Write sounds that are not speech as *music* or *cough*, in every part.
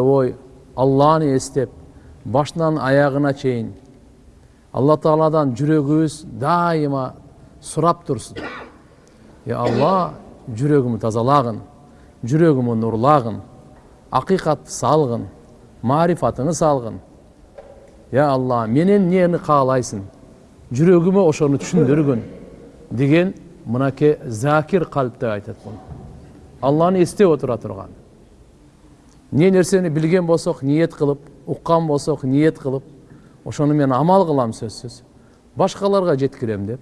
ой алланы эстеп башынан аягына чейин алла тааладан жүрөгүбүз дайыма сурап турсун е алла жүрөгүмү тазалагын жүрөгүмү нурлагын акыйкатты салгын маарифатыңы салгын я алла менен эмнени каалайсың жүрөгүмө ошону түшүндүргүн деген мынакей закир калп деп айтат бул алланы эстеп отура эмне нерсени билген болсок ниет кылып уккан болсок ниет кылып ошону мен амал кылам сөзсүз башкаларга жеткирем деп.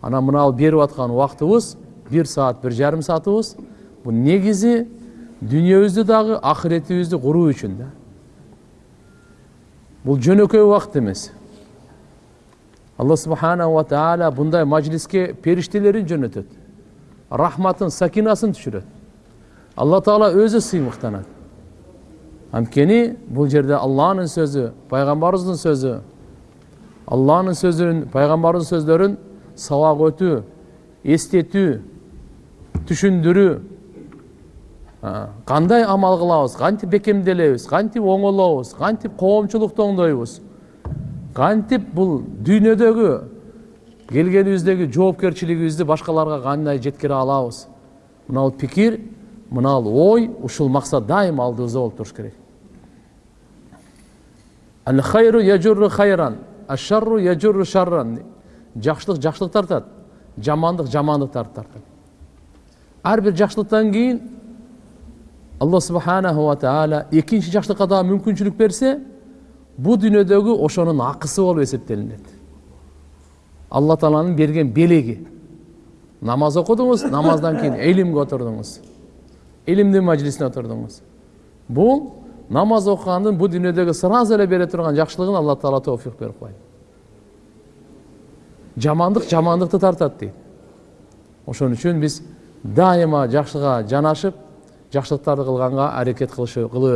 Анан мына берип аткан убактыбыз бир саат бир жарым саатыбыз бул негизи дүниебүздү дагы акыретибизди куруу үчүн да. Бул жөнөкөй убакыт эмес алла субханала ва таала мындай мажлиске периштелерин жөнөтөт рахматын сакинасын түшүрөт алла таала өзү сыймыктанат анткени бул жерде алланын сөзү пайгамбарыбыздын сөзү алланын сөзүн пайгамбардын сөздөрүн сабак өтүү эстетүү түшүндүрүү кандай амал кылабыз кантип бекемделебиз кантип оңолобуз кантип коомчулукту оңдойбуз кантип бул дүйнөдөгү келгенибиздеги жоопкерчилигибизди башкаларга кандай жеткире алабыз мына пикир мына ой ушул максат дайыма алдыбызда болуп туруш керек. Жакшылык жакшылык тартат жамандык жамандыктарды тартат ар бир жакшылыктан кийин алла субханаху ва экинчи жакшылыкка дагы мүмкүнчүлүк берсе бул дүйнөдөгү ошонун акысы болуп эсептелинет алла тааланын берген белеги намаз окудуңуз намаздан кийин илимге отурдуңуз илимдин мажлисине отурдуңуз бул намаз окугандын бул дүйнөдөгү сразу эле бере турган жакшылыгын алла таала тофик берип койду жамандык жамандыкты тартат дейт ошон үчүн биз дайыма жакшыга жанашып жакшылыктарды кылганга аракет кыла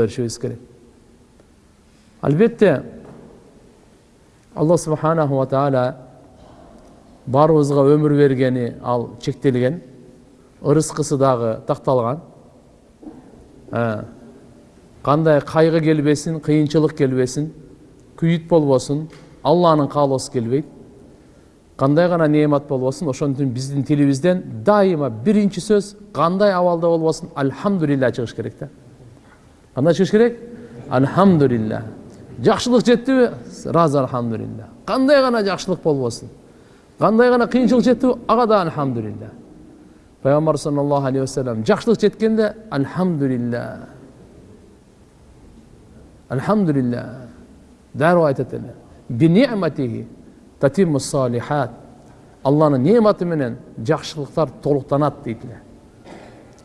беришибиз керек албетте алла субханаху таала баарыбызга өмүр бергени ал чектелген ырыскысы дагы такталган кандай кайгы келбесин кыйынчылык келбесин күйүт болбосун алланын каалоосу келбейт кандай гана неемат болбосун үчүн биздин тилибизден дайыма биринчи сөз кандай абалда болбосун альхамдулилля чыгыш керек да кандай чыгыш керек? Альхамдулилля жакшылык жеттиби сразу альхамдулилля кандай гана жакшылык болбосун кандай гана кыйынчылык жеттиби ага да альхамдулилля пайгамбар саллаллаху алейхи вассалам жакшылык жеткенде альхамдулилля альхамдулилля дароо айтат эле татиму салихат алланын неаматы менен жакшылыктар толуктанат дейт эле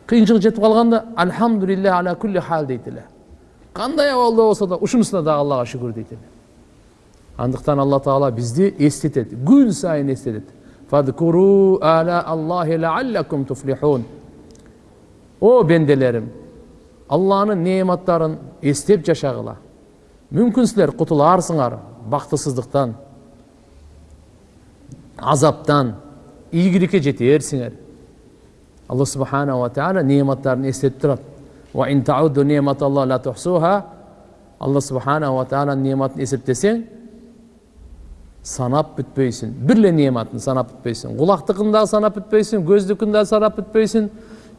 кыйынчылык жетип калганда альхамдулилля аля кулли хал дейт эле кандай абалда болсо да ушунусуна дагы аллага шүгүр дейт эле андыктан алла таала бизди эстетет күн сайын эстетет о бенделерим алланын неаматтарын эстеп жашагыла мүмкүн силер кутулаарсыңар бактысыздыктан азаптан ийгиликке жетерсиңер алла субханала ва таала неаматтарын эстетип турат алла субханала ва тааланын неаматын эсептесең санап бүтпөйсүң бир эле неаматын санап бүтпөйсүң кулактыкын дагы санап бүтпөйсүң көздүкүн дагы санап бүтпөйсүң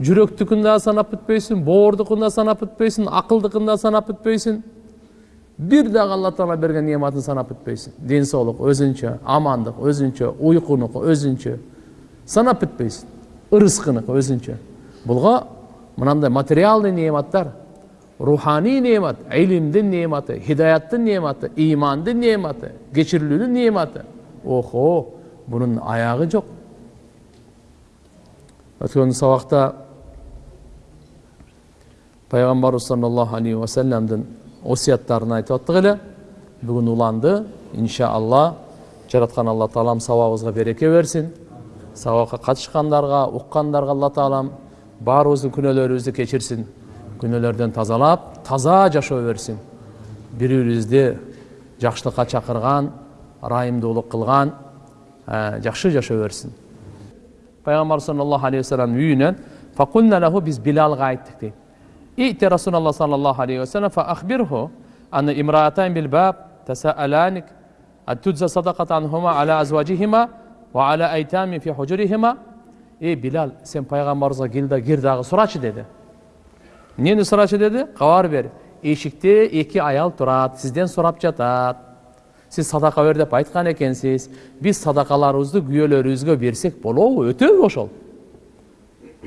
жүрөктүкүн дагы санап бүтпөйсүң боордукун да санап бүтпөйсүң акылдыкын да санап бүтпөйсүң бир дагы алла таала берген неаматын санап бүтпөйсүң ден соолук өзүнчө амандык өзүнчө уйкунуку өзүнчө санап бүтпөйсүң ырыскыныкы өзүнчө булга мынандай материалдый неаматтар руханий неамат илимдин неаматы хидаяттын неаматы имандын неаматы кечирилүүнүн неаматы охо бунун аягы жок өткөн сабакта пайгамбарыбыз саллаллаху алейхи вассаламдын осыяттарын айтып аттык эле бүгүн уланды иншалла жараткан алла таалам сабагыбызга береке берсин сабакка катышкандарга уккандарга алла таалам баарыбыздын күнөөлөрүбүздү кечирсин күнөөлөрдөн тазалап таза жашоо берсин бири бирибизди жакшылыкка чакырган ырайымдуулук кылган жакшы жашоо берсин пайгамбар саллаллаху алейхи вассаламдын үйүнөн биз билалга айттык дейт İ'ti Resulallah sallallahu aleyhi ve sellem fe ahbirhu anne imraatayn bil bab tesaalanik attudza sadakat anhuma ala azvacihima ve ala eytami fi hucurihima Ey Bilal sen peygamberimize gilda gir dağı suraçı dedi. Neni suraçı dedi? Kavar ver. Eşikte iki ayal turat, sizden sorap jatat. Siz sadaka ver dep aytkan ekensiz. Biz sadakalarыбызды күйөлөрүбүзгө берсек болобу? Өтөбү ошол.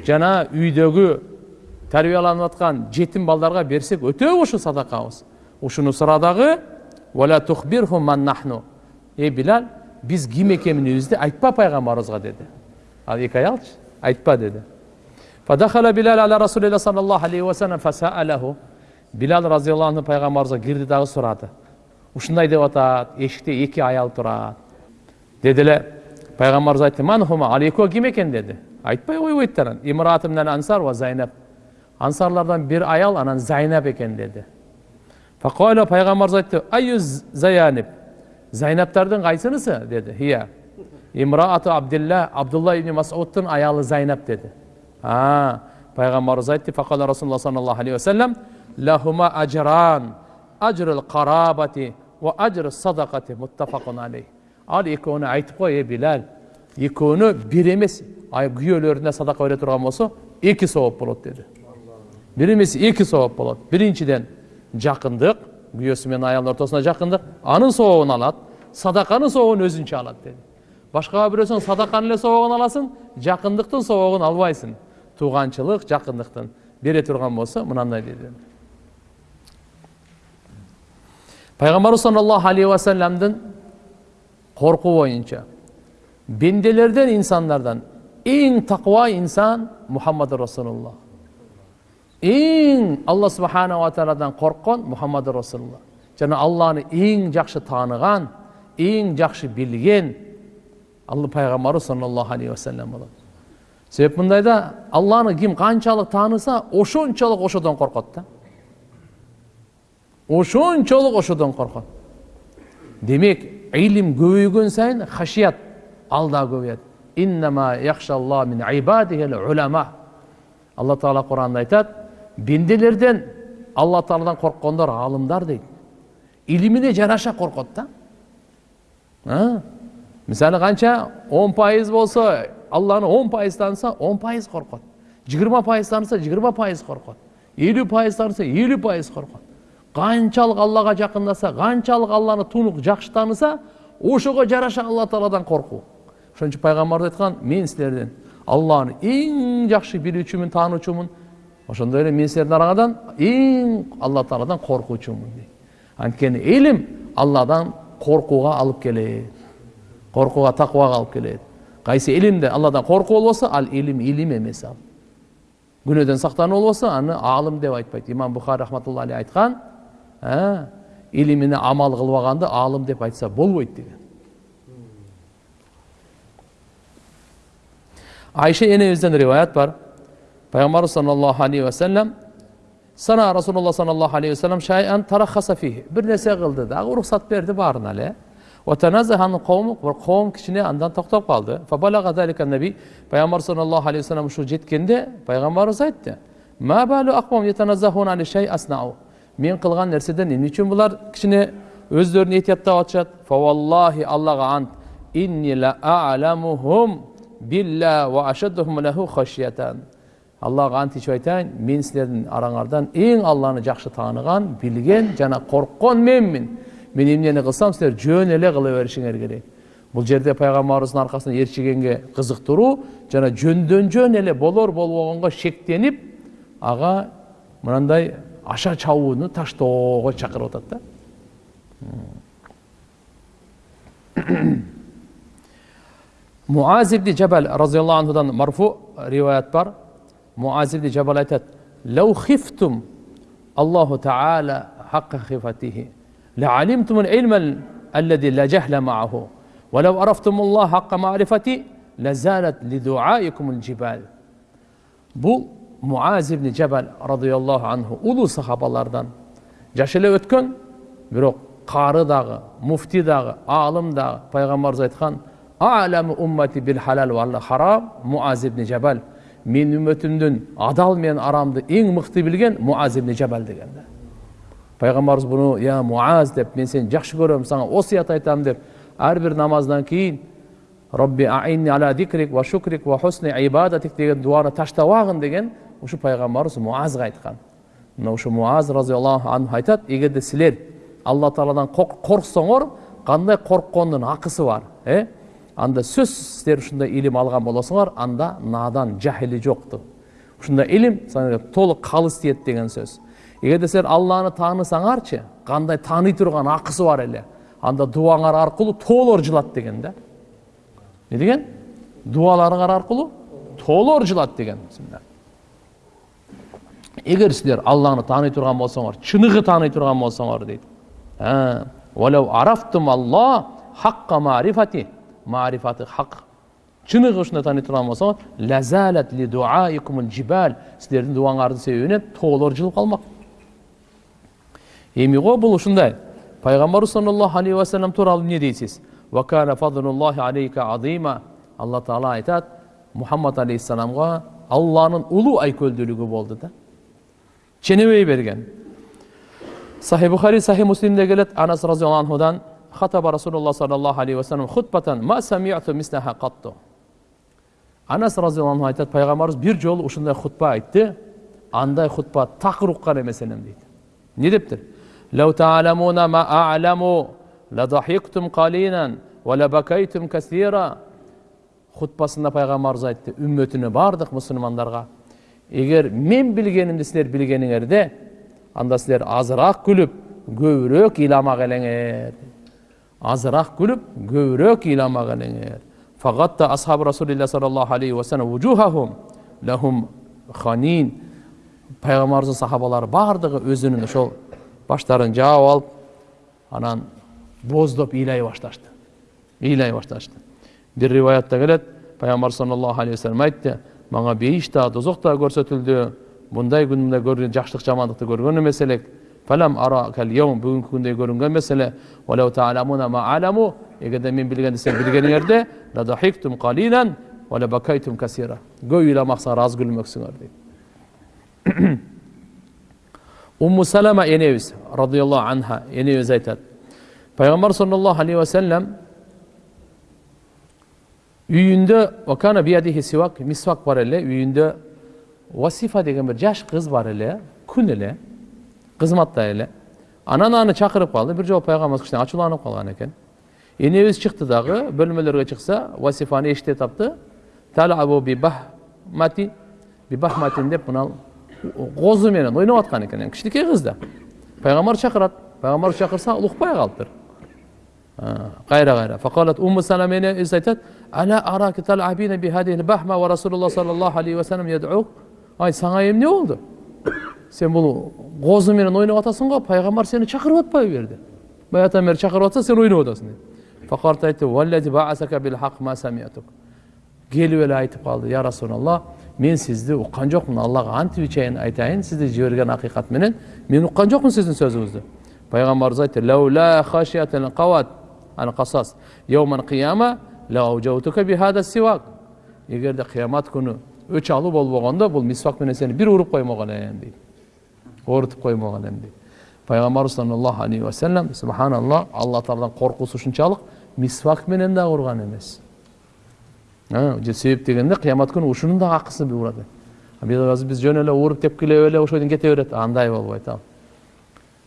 Жана үйдөгү тәрбиеланып жатқан жетім балдарға берсек өтө ушу садақабыз ушуну сура дагы ей билал биз ким экенибизди айтпа пайгамбарыбызга деді ал екі аялчы айтпа деді فدخل بلال على رسول الله صلى الله عليه وسلم فسأله билал разиаллаху анху пайғамбарымызға кірді дағы сұрады ушундай деп атат эшикте эки аял турат деди эле пайгамбарыбыз айтты манхума ал экөө ким экен деди айтпай койбойт имраат минал ансар ва зайнаб ансарлардан бир аял анан зайнаб экен деди фақала пайғамбарымыз айтты айю заяниб зайнаптардың қайсынысы деді хия имраату абдилла абдулла ибн масудтың аялы зайнаб деді а пайғамбарымыз айтты фақала расулалла саллаллаху алейхи уассалам лахума ажран ажрул қарабати уа ажр садақати муттафақун алейх ал екеуіне айтып қой е билал екеуіне бір емес күйеулеріне садақа бере тұрған болса екі сауап болады деді бір емес екі сауап болады біріншіден жақындық күйеусі мен аялдың ортасында жақындық анын сауабын алады садақаның сауабын өзінше алады деді башкага бересең садаканын эле соогун аласың жакындыктын соогун албайсың тууганчылык жакындыктын бере турган болсо мынандай деди пайгамбарыбыз саллаллаху алейхи вассаламдын коркуу боюнча бенделерден инсандардан эң таква инсан мухаммад расулулла эң алла субханала тааладан корккон мухаммад расулулла жана алланы эң жакшы тааныган эң жакшы билген алла пайғамбары саллаллаху алейхи уассалам болады себеп мындайда алланы ким қаншалық таныса ошончолук ошодон коркот да ошончолук ошодон коркот демек илим көбөйгөн сайын хашият ал да көбөйөт алла тағала құранда айтады бенделерден алла тағаладан қорыққандар ғалымдар дейді илимине жараша қорқот да мисалы қанша он пайыз болса алланы он пайыз таныса он пайыз қорқады жиырма пайыз таныса жиырма пайыз қорқады елу пайыз таныса елу пайыз қорқады қаншалық аллаға жақындаса қаншалық алланы тунук жақсы таныса ошоға жараша алла тағаладан қорқу ошон үчүн пайгамбарыбыз айткан мен силерден алланы эң жакшы билүүчүмүн таануучумун ошондой эле мен силердин араңардан эң алла тааладан коркуучумун дейт. Анткени илим алладан коркууга алып келет. Қорқуға тақуаға алып келеді қайсы илимде алладан қорқу болса ал илим илим емес ал. Күнөөдөн сактануу болбосо аны алым деп айтпайт. Имам бухари рахматулла алейх айткан илимине амал кылбаганды алым деп айтса болбойт деген. Айша энебизден риваят бар. Peygamber sallallahu aleyhi ve sellem sana Resulullah sallallahu aleyhi ve sellem şeyen tarakhasa fihi. Bir nese kıldı da ruhsat verdi barın ale. Ve tenezehan kavmu ve kavm kişine andan toktap kaldı. Fe balaga zalika nebi Peygamber sallallahu aleyhi ve sellem şu jetkende Peygamber aytdı. Ma balu aqwam ale şey asna'u. Men bular vallahi аллага ант ичип айтайын мен силердин араңардан эң алланы жакшы тааныган билген жана корккон менмин мен эмнени кылсам силер жөн эле кыла беришиңер керек бул жерде пайгамбарыбыздын аркасынан ээрчигенге кызыктыруу жана жөндөн жөн эле болор болбогонго шектенип ага мынандай аша чабууну таштоого чакырып атат да муаз ибни жабал разиаллаху анхудан марфу риваят бар муаз ибни жабал айтат лау хифтум аллаху таала хаққа хифатихи لعلمتم العلم الذي لا جهل معه ولو عرفتم الله حق معرفتي لزالت لدعائكم الجبال бұл муаз ибн жабал радиаллаху анху улуу сахабалардан жаш эле өткөн бирок кары дагы муфти дагы аалым дагы пайгамбарыбыз айткан аламу уммати бил халал вал харам муаз ибн жабал менин үммөтүмдүн адал менен арамды эң мыкты билген муаз ибн жабал деген да пайгамбарыбыз буну я муаз деп мен сени жакшы көрөм сага осуят айтам деп ар бир намаздан кийин робби аинни ала дикрик ва шукрик ва хусни ибадатик деген дуаны таштабагын деген ушу пайгамбарыбыз муазга айткан мына ушу муаз разиаллаху анху айтат эгерде силер алла тағаладан қорықсаңар қандай қорыққанның ақысы бар е анда сөзсіз сіздер ушундай илим алған болосуңар анда надан жахили жокту ушундай илим толук калыс тиет деген сөз. Эгерде силер алланы таанысаңарчы кандай тааный турган акысы бар эле анда дубаңар аркылуу тоолор жылат деген да. Эмне деген? Дубаларыңар аркылуу тоолор жылат деген эгер силер алланы тааный турган болсоңор чыныгы тааный турган болсоңор дейт marifati хақ чыныгы ушунда тааный турган болсоңор лазалат ли дуаикумул жибал силердин дубаңардын себебине тоолор жылып калмак эми го бул ушундай пайгамбарыбыз саллаллаху алейхи вассалам тууралуу эмне дейсиз вакана фадлуллахи алейка азима алла таала айтат мухаммад алейхисаламга алланын улуу айкөлдүүлүгү болду да ченебей берген сахи бухари сахи муслимде келет анас разиаллаху анхудан хатаба расулуллах саллаллаху алейхи вассалам хутбатан ма самиату мислаха катту анас разиаллаху анху айтат пайгамбарыбыз бир жолу ушундай хутба айтты андай хутба такыр уккан эмес элем дейт эмне дептир لو تعلمون ما أعلم لضحكتم قليلا ولبكيتم كثيرا хутбасында пайгамбарыбыз айтты үммөтүнө бардык мусулмандарга эгер мен билгенимди силер билгениңерде анда силер азыраак күлүп көбүрөөк ыйламак элеңер азыраак күлүп көбүрөөк ыйламак элеңер фагатта асхабу расулилля саллаллаху алейхи вассалам вужухахум лахум ханин пайгамбарыбыздын сахабалары баардыгы өзүнүн ошол баштарын жаап алып анан боздоп ыйлай башташты. Ыйлай башташты. Бир риваятта келет пайгамбар саллаллаху алейхи вассалам айтты мага бейиш да дозок да көрсөтүлдү мындай күндө көргөн жакшылык жамандыкты көргөн эмес элек фалам бүгүнкү күндөй көрүнгөн эмес эле эгерде мен билгенди сен билгениңерде көп ыйламаксыңар аз күлмөксүңөр дейт умму салама энебиз радиаллаху анха энебиз айтат пайгамбар саллаллаху алейхи вассалам үйүндө сивак мисвак бар эле үйүндө васифа деген бір жаш қыз бар эле күн эле кызматта эле анан аны чакырып калды бир жолу пайгамбарыбыз кичине ачууланып калган экен энебиз чыкты дагы бөлмөлөргө чыкса васифаны эшикте тапты талабу бибахмати бибахматин деп мына козу менен ойноп аткан экен кичинекей кыз да пайгамбар чакырат пайгамбар чакырса укпай калыптыр кайра кайра факалат умму салам энебиз айтат ала араки талабина бихадихи лбахма ва расулуллах саллаллаху алейхи вассалам ядук ай саңа эмне болду сен бул козу менен ойноп атасың го пайгамбар сени чакырып атпайбы бери баягыдан бери чакырып атса сен ойноп атасың айтты келип эле айтып калды я расулаллах мен сизди уккан жокмун аллага антип ичейин айтайын сизди жиберген акыйкат менен мен уккан жокмун сиздин сөзүңүздү пайгамбарыбыз айтты эгерде кыямат күнү өч алуу болбогондо бул мисвак менен сени бир уруп коймогон элем дейт оорутуп коймогон элем дейт пайгамбарыбыз саллаллаху алейхи вассалам субханалла алла тааладан коркуусу ушунчалык мисвак менен дагы урган эмес себеп дегенде кыямат күнү ушунун дагы акысы урат биз жөн эле ууруп тепкилеп эле ошол кете берет андай болбойт ал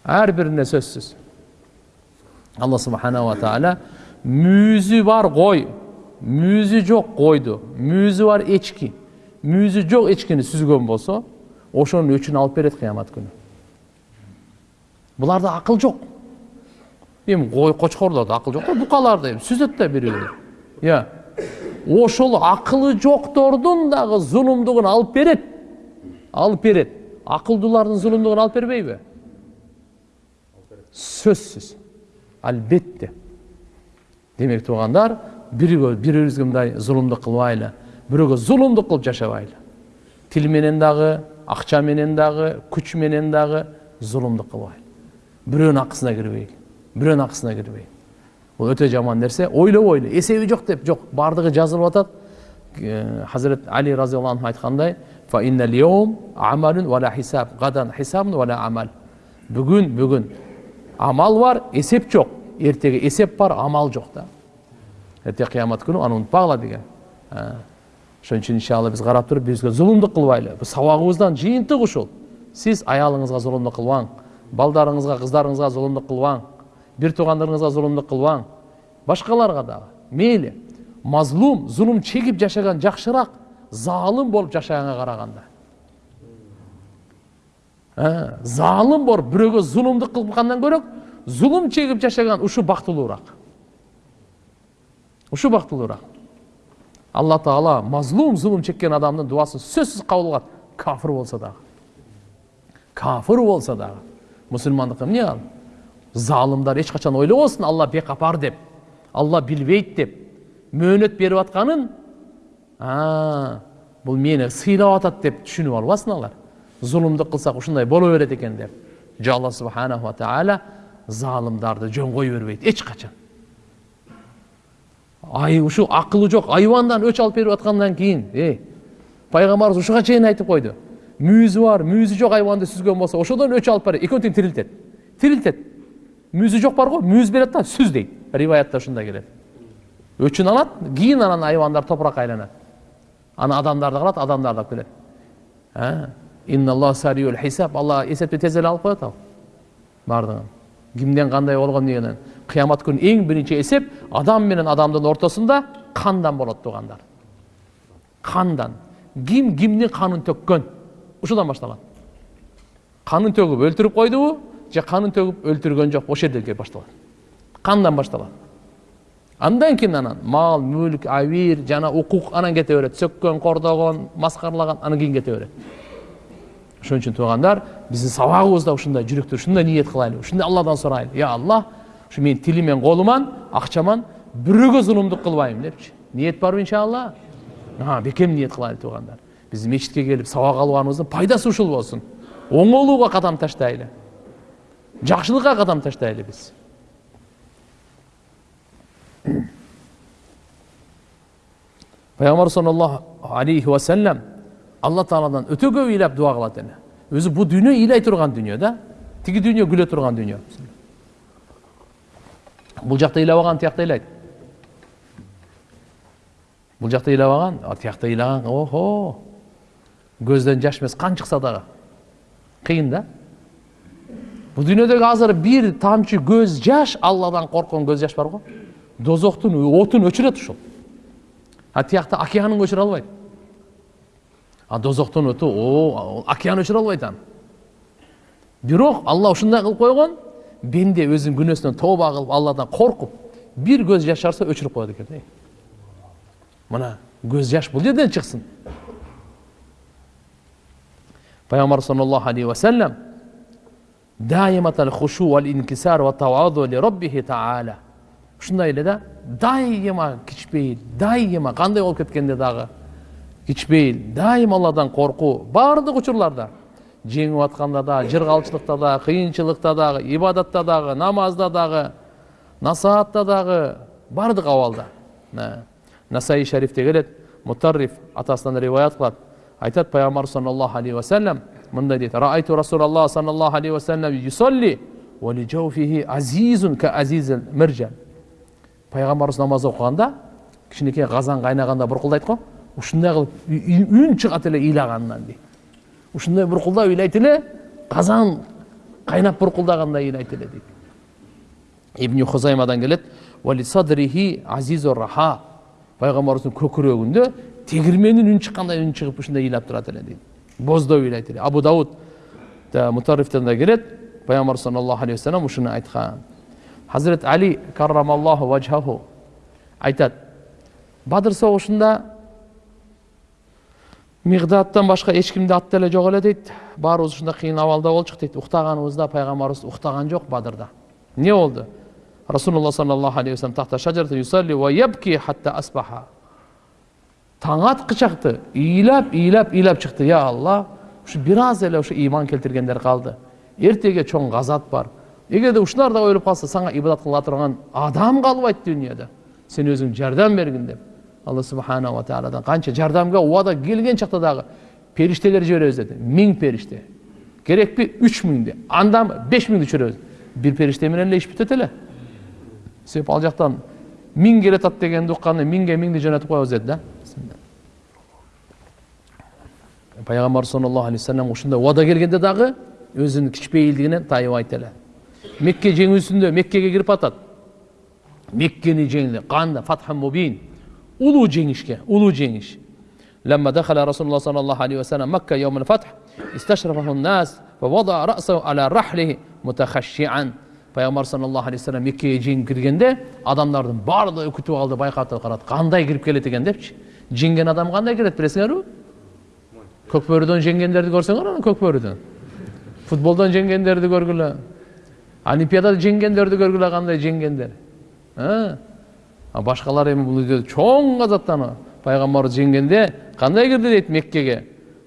ар бирине сөзсүз алла субханала таала мүйүзү бар кой мүйүзү жок койду мүйүзү бар эчки мүйізі жоқ ешкіні сүзген болса ошонун өчүн алып берет кыямат күнү буларда акыл жок эми кой кочкорлордо акыл жок да букаларда эми сүзөт да бири бири иә ошол акылы жоктордун дагы зулумдугун алып берет алып берет акылдуулардын зулумдугун алып бербейби сөзсүз албетте демек туугандар бири бирибизге мындай зулумдук кылбайлы бирөөгө зулумдук кылып жашабайлы тил менен дагы акча менен дагы күч менен дагы зулумдук кылбайлы бирөөнүн акысына кирбейли бирөөнүн акысына кирбейли бул өтө жаман нерсе ойлобойлу эсеби жок деп жок баардыгы жазылып атат хазірет али разиаллаху анху амал. Бүгін бүгін. Амал бар есеп жоқ. Ертеге есеп бар амал жоқ та. Ерте қиямат күні аны ұмытпағыла деген. Ошон үчүн иншалла биз карап туруп бизге зулумдук кылбайлы бул сабагыбыздан жыйынтык ушул сиз аялыңызга зулумдук кылбаң балдарыңызга кыздарыңызга зулумдук кылбаң бир туугандарыңызга зулумдук кылбаң башкаларга дагы мейли мазлум зулум чегип жашаган жакшыраак залым болуп жашаганга караганда залым болуп бирөөгө зулумдук кылгандан көрө зулум чегип жашаган ушу бактылуураак ушу бактылуураак алла тағала мазлум зұлым шеккен адамның дуасын сөзсіз қабыл қылады кафір болса дағы кафір болса дағы мұсылмандыққа не ал? Залымдар ешқашан ойлабасын алла бекапар деп алла білбейді деп мөөнөт беріп жатқанын бұл мені сыйлап жатады деп түсініп албасын алар. Зұлымдық қылсақ ушундай бола береді екен деп. Жоқ алла субханала тағала залымдарды жөн қоя бербейді ешқашан. Ай ушу акылы жок айбандан өч алып берип аткандан кийин эй пайгамбарыбыз ушуга чейин айтып койду мүйүзү бар мүйүзү жок айбанды сүзгөн болсо ошодон өч алып барып экөө тең тирилтет тирилтет мүйүзү жок бар го мүйүз берет да сүз дейт риваятта ушундай келет өчүн алат кийин анан айбандар топуракка айланат анан адамдарды кылат адамдарды алып келет алла эсепти тез эле алып коет ал баардыгын кимден кандай болгон дегенен кыямат күнү эң биринчи эсеп адам менен адамдын ортосунда кандан болот туугандар. Кандан. Ким кимдин канын төккөн? Ушудан башталат. Канын төгүп өлтүрүп койдубу же канын төгүп өлтүргөн жок ошол жерден башталат. Кандан башталат? Андан кийин анан мал мүлк абийир жана укук анан кете берет. Сөккөн кордогон маскаралаган анан кийин кете берет ошон үчүн туугандар биздин сабагыбызда ушундай жүрөктөр ушундай ниет кылайлы ушундай алладан сурайлы я алла ушу менин тилиммен колуман акчаман бирөөгө зулумдук кылбайм депчи ниет барбы иншалла? Бекем ниет кылайлы туугандар биз мечитке келип сабак алганыбыздын пайдасы ушул болсун оңолууга кадам таштайлы жакшылыкка кадам таштайлы биз *clears throat* пайгамбар саллаллаху алейхи вассалам алла тағаладан өте көп ыйлап дуа кылат эле өзү бул дүйнө ыйлай турган дүйнө да тиги дүйнө күлө турган дүйнө бул жакта ыйлабаган тиякта ыйлайт бул жакта ыйлабаган тиякта ыйлаган охо көздөн жаш эмес кан чыкса дагы кыйын да. Бул дүйнөдөгү азыр бир тамчы көз жаш алладан корккон көз жаш бар го дозоктун отун өчүрөт ушул а тиякта океанын өчүрө албайт а дозоктун өтү о океан өчүрө албайт аны бирок алла ушундай кылып койгон бенде өзүнүн күнөөсүнөн тооба кылып алладан коркуп бир көз жаш жарса өчүрүп коет экен мына көз жаш бул жерден чыксын пайгамбар саллаллаху алейхи вассалам ушундай эле да дайыма кичпейил дайыма кандай болуп кеткенде дагы кичпейил дайым алладан коркуу баардык учурларда жеңип атканда да жыргалчылыкта да кыйынчылыкта дагы ибадатта дагы намазда дагы насаатта дагы баардык абалда насаи шарифте келет мутарриф атасынан риваят кылат айтат пайгамбар саллаллаху алейхи вассалам мындай дейт раайту расулаллах саллаллаху алейхи вассалам юсолли азизун ка азизил миржан пайгамбарыбыз намаз окуганда кичинекей казан кайнаганда буркулдайт го ушундай кылып үн чыгат эле ыйлаганынан дейт ушундай буркулдап ыйлайт эле казан кайнап буркулдагандай ыйлайт эле дейт ибн хузаймадан келет раха пайгамбарыбыздын көкүрөгүндө тегирменин үн чыккандай үн чыгып ушундай ыйлап турат эле дейт боздоп ыйлайт эле. Абу дауд мутаррифтен да келет пайгамбар саллаллаху алейхи вассалам ушуну айткан хазірет али каррамаллаху ваджхаху айтат бадыр согушунда мигдаттан башка эч кимди атты эле жок эле дейт. Баарыбыз ушундай кыйын абалда болчук дейт. Уктаганыбызда пайгамбарыбыз уктаган жок бадырда. Эмне болду? Расулулла саллаллаху алейхи вассалам тахта ва хатта асбаха. Таң аткычакты ыйлап ыйлап ыйлап чыкты. Я алла ушу бир аз эле ушу ыйман келтиргендер калды. Эртеге чоң газат бар. Эгерде ушулар да өлүп калса сага ибадат кыла турган адам калбайт дүйнөдө. Сен өзүң жардам бергин деп. Алла субханала тағаладан қанша жардамға уада келген шақта дағы періштелер жібереміз деді мың періште керек пе үш мыңды анда беш мыңды жібереміз бір періште менен эле иш бүтөт эле себеп ал жақтан миң келатат дегенди укканда миңге миңди жөнөтүп коебуз деді да пайғамбар саллаллаху алейхи вассалам ушундай убада келгенде дагы өзүнүн кичпейилдигинен тайынбайт эле мекке жеңүүсүндө меккеге кирип атат меккени жеңди кандай фатха мубин ulu džiniš je, ulu džiniš. لما دخل رسول الله صلى الله عليه وسلم مكة يوم الفتح استشرفه الناس فوضع رأسه على رحله متخشعا Peygamber sallallahu aleyhi ve sellem Mekke'ye cin girgende adamlardan bardağı kutu aldı bayqatı qarat. Qanday girip keletigen depçi. Jingen adam qanday kiret bilesiňermi? Kökbörüden jengenderdi görseňer onu kökbörüden. Futboldan jengenderdi görgüle. Olimpiadada jengenderdi görgüle qanday jengender. Ha? А башқалар эми бул үйдө чоң азаттан пайгамбар жеңгенде кандай кирди дейт меккеге?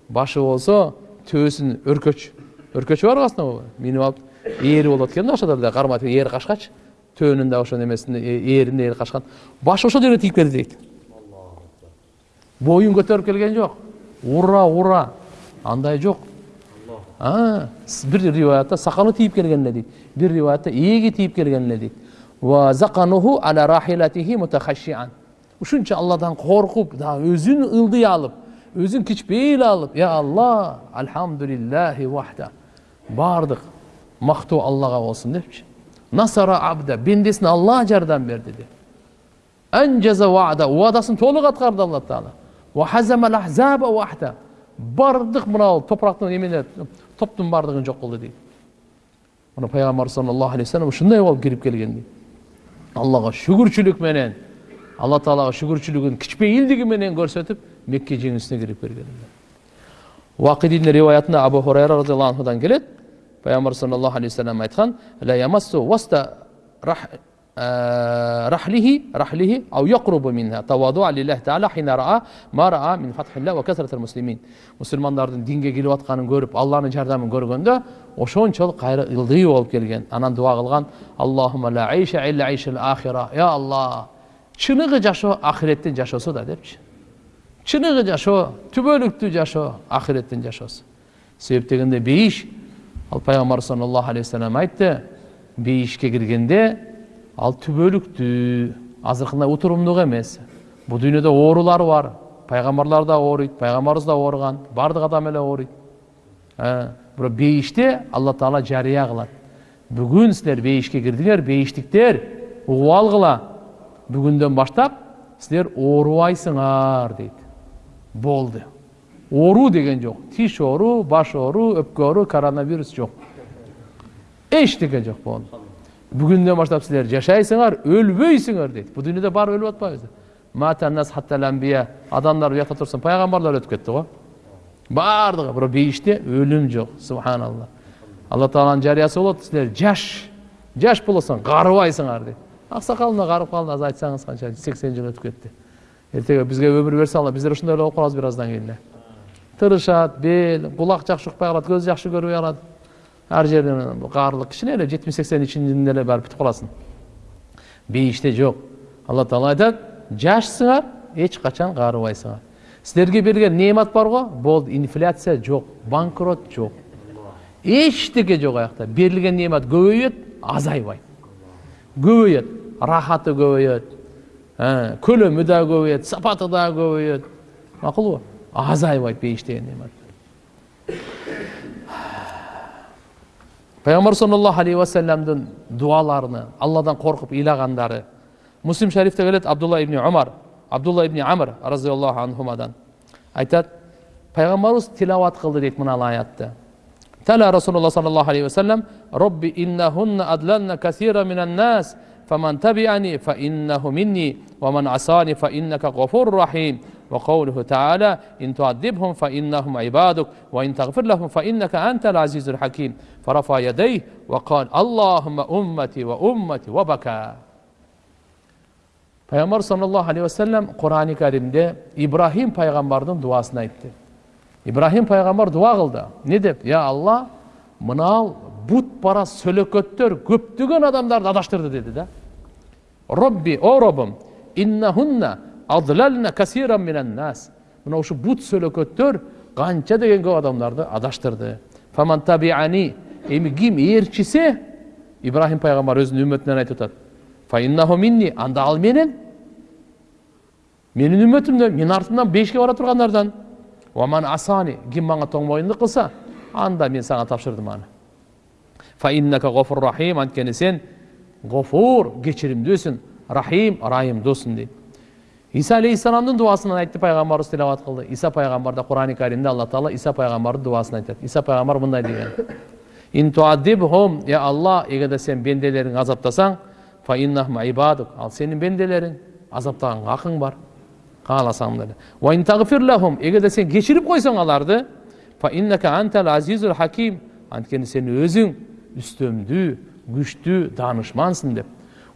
Башы болсо төбөсүн өркөч өркөчү бар астына минип алып ээри болот экен да ошол да. Кармап ээр качкач төөнүн да ошо немесин ээрин ээри качкан башы ошол жерге тиіп келди дейт боюн көтөрүп келген жок ура ура. Андай жок бир риwаятта сакалы тийип келген эле дейт бир риwаятта ээги тийип келген эле дейт ушунча алладан коркуп өзүн ылдый алып өзүн кичпейил алып я алла альхамдулиллахи вахда баардык мактоо аллага болсун депчи насара абда бендесине алла жардам берди деп анжаза вада убадасын толук аткарды алла таала бардык мынау топурактын эмелер топтун баардыгын жок кылды дейт мына пайгамбар саллаллаху алейхи вассалам ушундай болуп кирип келген дейт аллага шүгүрчүлүк менен алла таалага шүгүрчүлүгүн кичпейилдиги менен көрсөтүп мекке жеңүүсүнө кирип келген уакидин риwаятында абу хурайра разиаллаху анхудан келет пайгамбар саллаллаху алейхи вассалам айткан رحله رحله أو يقرب منها تواضعا لله تعالى حين رأى ما رأى من فتح الله وكثرة المسلمين мұсылмандардың динге келіп жатқанын көріп алланың жардамын көргенде ошончолук кайра ылдый болуп келген анан дуа кылган аллахума ла айша илля айшил ахира я алла чыныгы жашоо ахиреттин жашоосу да депчи чыныгы жашоо түбөлүктүү жашоо ахиреттин жашоосу себеп дегенде бейиш ал пайгамбар саллаллаху алейхи вассалам айтты бейишке киргенде ал түбөлүктүү азыркындай утурумдук эмес. Бул дүйнөдө оорулар бар. Пайгамбарлар да ооруйт пайгамбарыбыз да ооруган баардык адам эле ооруйт. Бирок бейиште алла таала жарыя кылат. Бүгүн силер бейишке кирдиңер бейиштиктер угуп алгыла. Бүгүндөн баштап силер оорубайсыңар дейт. Болду. Оору деген жок. Тиш оору баш оору өпкө оору коронавирус жок. Эчтеке жок болду. Бүгүндөн баштап силер жашайсыңар өлбөйсүңөр дейт бул дүйнөдө баары өлүп атпайбызбы адамдар уякта турсун пайгамбарлар өтүп кетти го баардыгы бирок бейиште өлүм жок субханалла алла тааланын жарыясы болот силер жаш жаш болосуң карыбайсыңар дейт аксакал мына карып калды азыр айтсаңыз канча сексен жыл өтүп кетти эртеге бизге өмүр берсе алла биздер ошондой эле болуп калабыз бир аздан кийин тырышат бел кулак жакшы укпай калат көз жакшы көрбөй калат ар жерден каарылык кичине эле жетимиш сексен ичинде эле барып бүтүп каласың бейиште жок алла таала айтат жашсыңар эч качан каарыбайсыңар силерге берилген неемат барго болду инфляция жок банкрот жок эчтеке жок аякта берилген неемат көбөйөт азайбайт көбөйөт рахаты көбөйөт көлөмү да көбөйөт сапаты да көбөйөт макулбу азайбайт бейиш деген неемат пайғамбар саллаллаху алейхи уассаламдың дуаларына алладан қорқып илағандары муслим шарифте келеді абдулла ибн омар абдулла ибн амр разиаллаху анхумадан айтады пайғамбарымыз тилауат қылды дейді мына аятты тәлә расулалла саллаллаху алейхи уассалам робби иннахунна адлална касира минан нас فمن تبعني فإنه مني ومن عصاني فإنك غفور رحيم وقوله تعالى إن تعذبهم فإنهم عبادك وإن تغفر لهم فإنك أنت العزيز الحكيم فرفع يديه وقال اللهم أمتي وأمتي وبكى пайғамбар саллаллаху алейхи уассалам құрани кәрімде ибраһим пайғамбардың дуасын айтты ибраһим пайғамбар дуа қылды не деп я алла мынау бұт парас сөлекеттер көптеген адамдарды адаштырды деді да робби о роббым адlalna касиран минан нас мына ушу бут сөөлөкөттөр канча деген көп адамдарды адаштырды фаман табиани эми ким ээрчисе ибрахим пайгамбар өзүнүн үммөтүнөн айтып атат фаиннаху минни анда ал менен менин үммөтүмдөн менин артымдан бешикке бара тургандардан уаман асани ким мага тоң моюндук кылса анда мен сага тапшырдым аны фаиннака гофур рахим анткени сен гофур кечиримдүүсүң рахим ырайымдуусуң дейт иса алейхисаламдын дубасынан айтты пайгамбарыбыз тилават кылды иса пайгамбар да курани каримде алла таала иса пайгамбардын дубасын айтат иса пайгамбар мындай деген я алла эгерде сен бенделериңди азаптасаң ал сенин бенделериң азаптаганга акың бар кааласаң деле эгерде сен кечирип койсоң аларды хаким анткени сен өзүң үстөмдүү күчтүү даанышмансың деп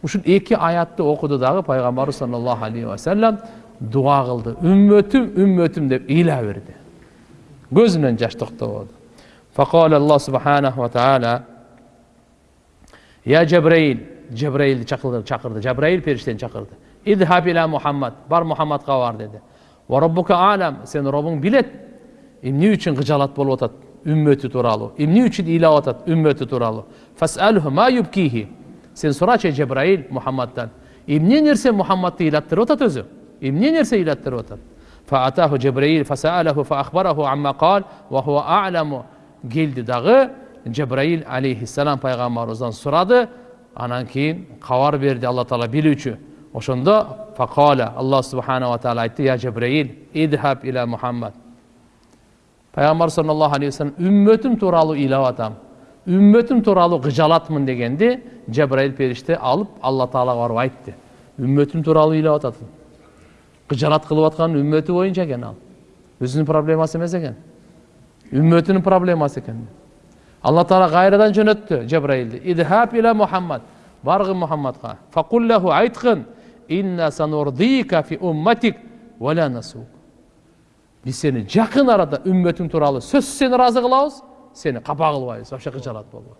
ушул эки аятты окуду дагы пайгамбарыбыз саллаллаху алейхи вассалам дуа кылды үммөтүм үммөтүм деп ыйла берди көзүнөн жаш токтободу فقال الله سبحانه وتعالى يا جبريل جبريل чакырды чакырды жабраил периштени чакырды идхаб иля мухаммад бар мухаммадка бар деди вораббука алам сенин робуң билет эмне ümmeti turalu. E, İmni için ilavat et ümmeti turalu. Fes'elhu ma yubkihi. Sen soraçe Cebrail Muhammed'den. E, İmni nirse Muhammed'i ilattır otat özü. E, İmni nirse ilattır otat. Fa'atahu Cebrail fes'alehu fe akhbarahu amma kal ve huve a'lemu geldi dağı Cebrail aleyhisselam peygamberimizden soradı. Anan keyin kavar verdi Allah Teala bilüçü. Oşunda fakale Allah Subhanahu ve Teala aytdi ya Cebrail idhab ila Muhammed. Пайгамбар саллаллаху алейхи вассалам үммөтүм тууралуу ыйлап атам үммөтүм тууралуу кыжалатмын дегенде жабраил периште алып алла таалага барып айтты үммөтүм тууралуу ыйлап атат кыжалат кылып аткан үммөтү боюнча экен ал өзүнүн проблемасы эмес экен үммөтүнүн проблемасы экен алла таала кайрадан жөнөттү жабраилди идхаб иля мухаммад баргын мухаммадка факуллаху айткын инна санурдика фи умматик насук биз сени жакын арада үммөтүң тууралуу сөзсүз сени ыраазы кылабыз сени капа кылбайбыз вообще кыжалат болбой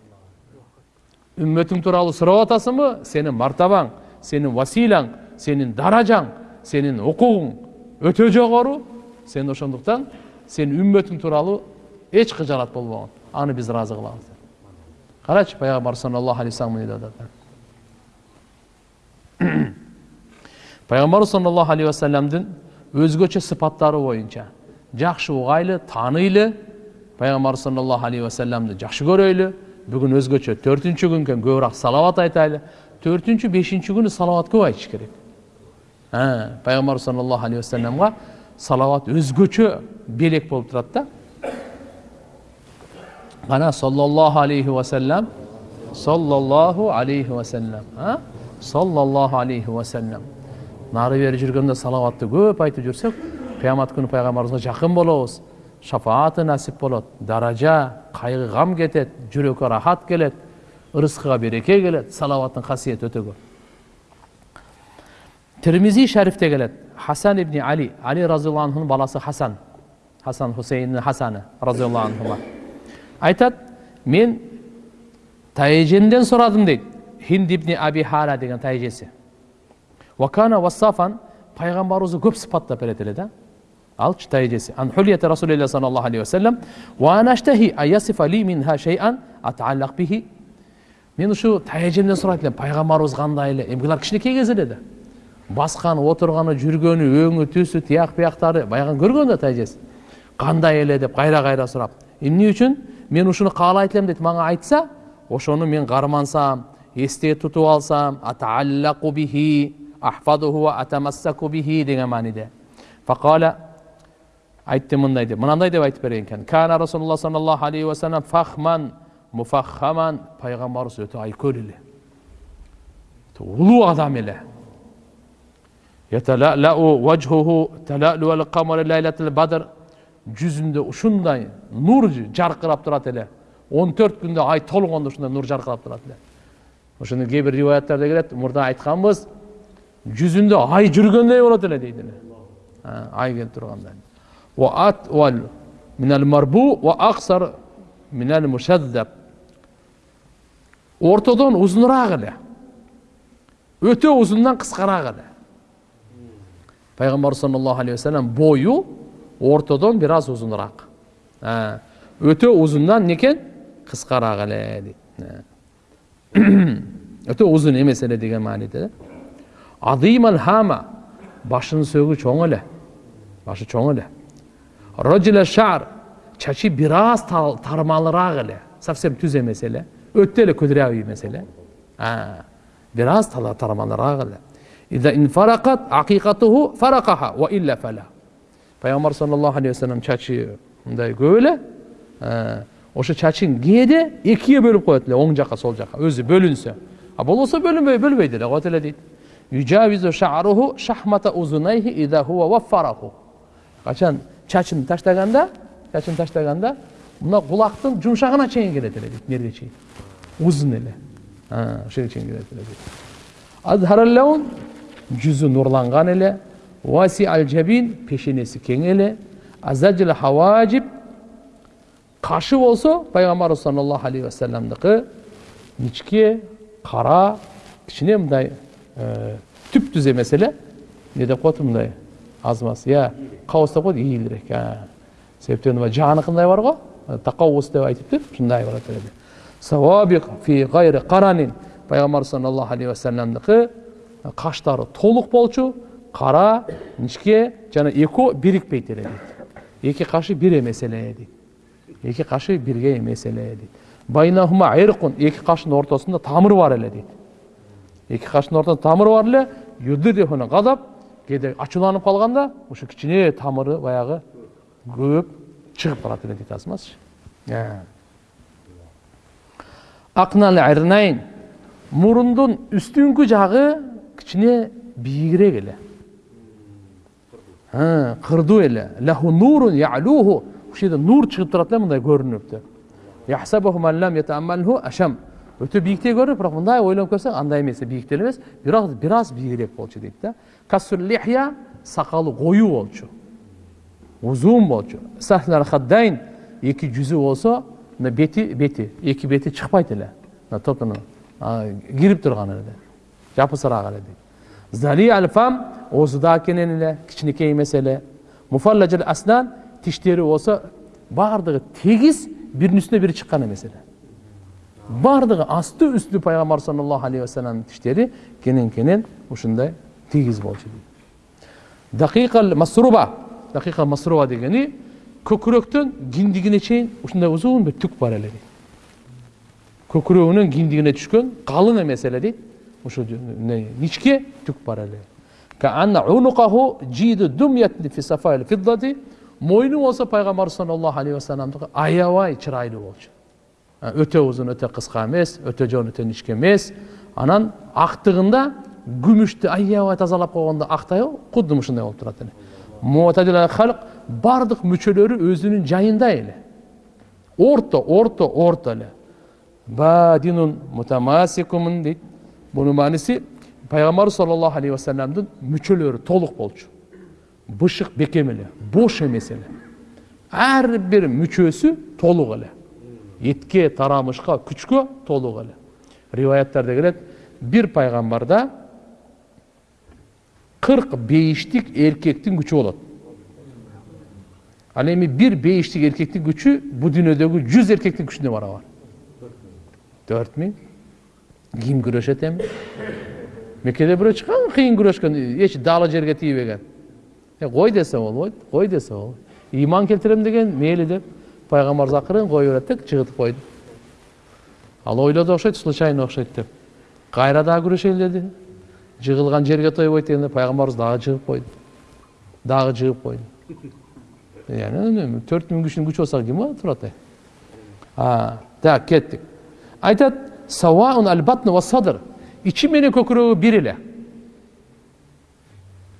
үммөтүң тууралуу сурап атасыңбы сенин мартабаң сенин василаң сенин даражаң сенин укугуң өтө жогору сен ошондуктан сен үммөтүң тууралуу эч кыжалат болбогон. Аны биз ыраазы кылабыз карачы пайгамбар саллаллаху алейхи вассалам эмне деп атат пайгамбарыбыз саллаллаху алейхи вассаламдын өзгөчө сыпаттары боюнча жакшы угайлы тааныйлы пайгамбарыбыз саллаллаху алейхи вассаламды жакшы көрөйлү бүгүн өзгөчө төртүнчү күн экен көбүрөөк салават айтайлы төртүнчү бешинчи күнү салават көп айтыш керек пайгамбарыбыз саллаллаху алейхи вассаламга салават өзгөчө белек болуп турат да ana sollallohu alayhi vasallam sollallohu alayhi vasallam sollallohu alayhi vasallam нары бери жүргөндө салаватты көп айтып жүрсөк кыямат күнү пайгамбарыбызга жакын болобуз шафааты насип болот даража кайгы гам кетет жүрөккө рахат келет ырыскыга береке келет салаваттын касиети өтө көп термизи шарифте келет хасан ибн али али разиаллаху анхунун баласы хасан хасан хусейндин хасаны разиаллаху анхума айтады мен тайжемден сұрадым дейді хинд ибн аби хара деген тайжесі уакана вассафан пайғамбарымызды көп сыпаттап береді эле да алчы тайжесі ан хулията расулилля саллаллаху алейхи вассалам уанаштахи аясифа ли минха шейан атааллак бихи мен ушу тайжемден сурайт элем пайгамбарыбыз кандай эле эми булар кичинекей кез эле да басканы отурганы жүргөнү өңү түсү тияк бияктары баягы көргөн да тайжеси кандай эле деп кайра кайра сурап эмне үчүн мен ушуну каалайт элем дейт мага айтса ошону мен кармансам эсте тутуп алсам атааллаку бихи айтты мындай деп мынандай деп айтып берген экен кана расулулла саллаллаху алейхи вассалам фахман муфаххаман пайгамбарыбыз өтө айкөл эле улуу адам эле жүзүндө ушундай нур жаркырап турат эле он төрт күндө ай толгондо ушундай нур жаркырап турат эле ошондо кээ бир риwаяттарда келет мурда айтканбыз жүзүндө ай жүргөндөй болот эле эле ай келип тургандай ортодон узунураак эле өтө узундан кыскараак эле пайғамбар саллаллаху алейхи уассалам бойы ортодон бир аз узунураак өтө узундан не екен кыскараак эле дейт өтө узун эмес эле деген мааниде адиман хама башынын сөөгү чоң эле башы чоң эле рожила шар чачы бир аз тармалыраак эле совсем түз эмес эле өтө эле кудрявый эмес эле бир аз тармалыраак эле пайгамбар саллаллаху алейхи вассалам чачы мындай көп эле ошо чачын кээде экиге бөлүп коет эле оң жака сол жака өзү бөлүнсө а болбосо бөлүнбөй бөлбөйт эле коет эле дейт качан чачын таштаганда чачын таштаганда мына кулактын жумшагына чейин келет эле дейт мерге чейин узун эле ошого чейин келет эле дейт жүзі нұрланған эле васи ал жабин кең эле азаджил қашы болсо пайғамбарыбыз саллаллаху алейхи вассаламдыкы ничке қара кичине мындай түп түз эмес эле эмне деп коет мындай аз маз иә кабыз деп коет ийилирээк себептен мына жаныкындай бар го такабус деп эле савабик фи гайри каранин пайгамбар саллаллаху алейхи вассаламдыкы каштары толук болчу кара ничке жана экөө бирикпейт эле дейт эки кашы бир эмес эле дейт эки кашы бирге эмес эле дейт эки кашынын ортосунда тамыр бар эле дейт эки каштын ортосунда тамыр бар эле юддифуна кадап кээде ачууланып калганда ошо кичине тамыры баягы көп чыгып барат эле дейт акнал ирнайн мурундун үстүңкү жагы кичине бийигирээк эле кырдуу эле лаху нурун ялуху ушул жерде нур чыгып турат эле мындай көрүнүп ашам өтө бийиктей көрүнөт бирок мындай ойлонуп көрсөң андай эмес бийик деле эмес бирок бир аз бийигирээк болчу дейт да лихья сакалы коюу болчу узун болчу хаддайн эки жүзү болсо мына бети бети эки бети чыкпайт эле топтоно кирип турган эле жапысыраак эле дейт зали ал фам оозу да кенен эле кичинекей эмес эле муфаллажал аснан тиштери болсо баардыгы тегиз биринин үстүнө бири чыккан эмес эле баардыгы асты үстү пайгамбар саллаллаху алейхи вассаламдын тиштери кенен кенен ушундай тегиз болчу дейт дакикал масруба дакикал масруба дегени көкүрөктөн киндигине чейин ушундай узун бир түк бар эле дейт көкүрөгүнүн киндигине түшкөн калың эмес эле дейт ошо ничке түк бар эле мойну болсо пайгамбар саллаллаху алейхи вассаламдыкы аябай чырайлуу болчу өтө узун өтө кыска эмес өтө жон өтө ничке эмес анан актыгында күмүштү аябай тазалап койгондо актай кудум ушундай болуп турат эле баардык мүчөлөрү өзүнүн жайында эле орто орто орто эле бадинун мутамасикумун дейт бұның мәнісі пайғамбар саллаллаху алейхи уассаламдың мүшелері толық болчу бышық бекем эле бош эмес эле ар бир мүчөсү толук эле этке тарамышка күчкө толук эле риваяттарда келет бир пайгамбарда кырк бейиштик эркектин күчү болот ал эми бир бейиштик эркектин күчү бул дүйнөдөгү жүз эркектин күчүнө барабар төрт миң ким күрөшөт эми меккеде бирөө чыккан кыйын күрөшкөн эч далы жерге тийбеген кой десе болбойт кой десе болбойт ыйман келтирем деген мейли деп пайгамбарыбыз акырын кое берет да жыгытып койду ал ойлоду окшойт случайно окшойт деп кайра дагы күрөшөйүн деди жыгылган жерге тойбойт дегенде пайгамбарыбыз дагы жыгып койду дагы жыгып койду төрт миң кишинин күчү болсо ким турат так сауаун батн ва садр ичи менен көкүрөгү бир эле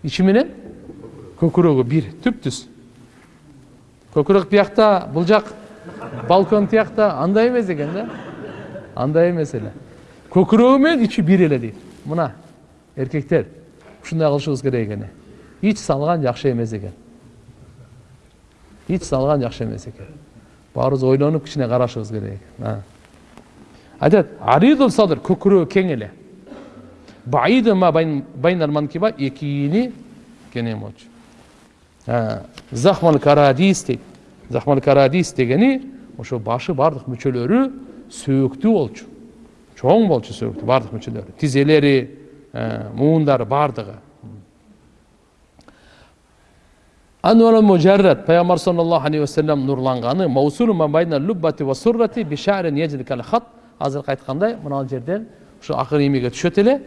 ичи менен көкүрөгү бир түп түз көкүрөк биякта бул жак балкон тиякта андай эмес экен да? Андай эмес эле көкүрөгү менен ичи бир эле дейт. Мына эркектер ушундай кылышыбыз керек экен ич салган жакшы эмес экен ич салган жакшы эмес экен баарыбыз ойлонуп кичине карашыбыз керек экен айтады аридул садр көкірегі кең эле баиду ма кенен болчу захмал карадис дейт захмал карадис дегени ошо башы баардык мүчөлөрү сөөктүү болчу. Чоң болчу сөөктүү баардык мүчөлөрү. Тизелери муундары баардыгы анвал мужаррат пайгамбар саллаллаху алейхи вассалам нурланганы азыркы айткандай мына жерден ушу акыр эмеге түшөт эле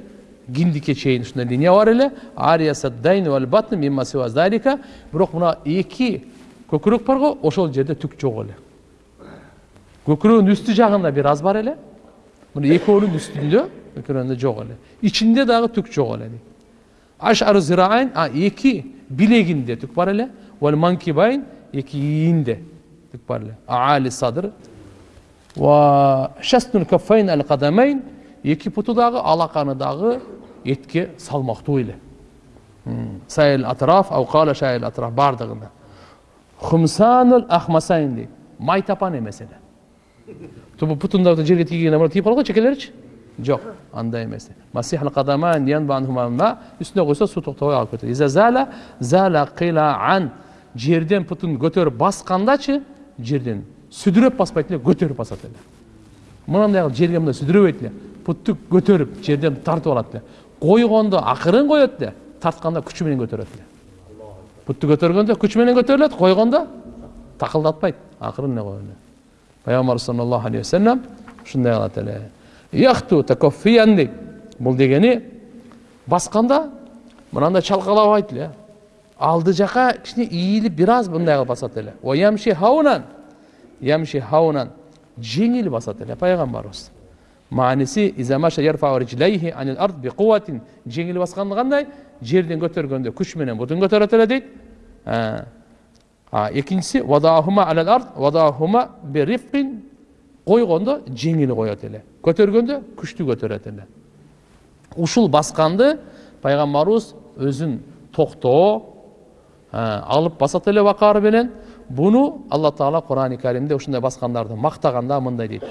гиндикке чейин ушундай линия бар эле ариясаддайн вал батн мимма сива залика бирок мына эки көкүрөк бар го ошол жерде түк жок эле көкүрөгүнүн үстү жагында бир аз бар эле мына экөөнүн үстүндө көкүрөгүндө жок эле ичинде дагы түк жок эле ашару зираайн а эки билегинде түк бар эле вал манкибайн эки ийинде түк бар эле аали садр ва шастун каффайн ал кадамайн эки путу дагы алаканы дагы этке салмактуу эле сайыл атраф аукала шайыл атраф баардыгында хумсанул ахмасайн дейт май тапан эмес эле путундарды жерге тигенде тиіп қалады ғой чекелеричи жоқ андай емес масих үстіне қойса су тоқтабай алып ан жерден пұтын көтеріп басқандачы жерден сүдіреп баспайды эле көтеріп басат эле жерге мындай сүдүрөбөйт эле путты көтеріп жерден тартып алат эле койгондо акырын коет эле тартканда күчү менен көтөрөт эле путты көтөргөндө күч менен көтөрүлөт койгондо такылдатпайт акырын эле коет эле пайгамбар саллаллаху алейхи вассалам ушундай кылат эле яхту такоффиян дейт бұл дегені басқанда мынандай чалкалабайт эле алды жака кичине ийилип бир аз мындай кылып басат эле ямши хаунан ямши хаунан жеңил басат эле пайгамбарыбыз мааниси жеңил басканды кандай жерден көтөргөндө күч менен бутун көтөрөт эле дейт экинчиси койгондо жеңил коет эле көтөргөндө күчтүү көтөрөт эле ушул басканды пайгамбарыбыз өзүн токтоо алып басат эле бакары менен буну алла таала курани каримде ушундай баскандарды мактаганда мындай дейт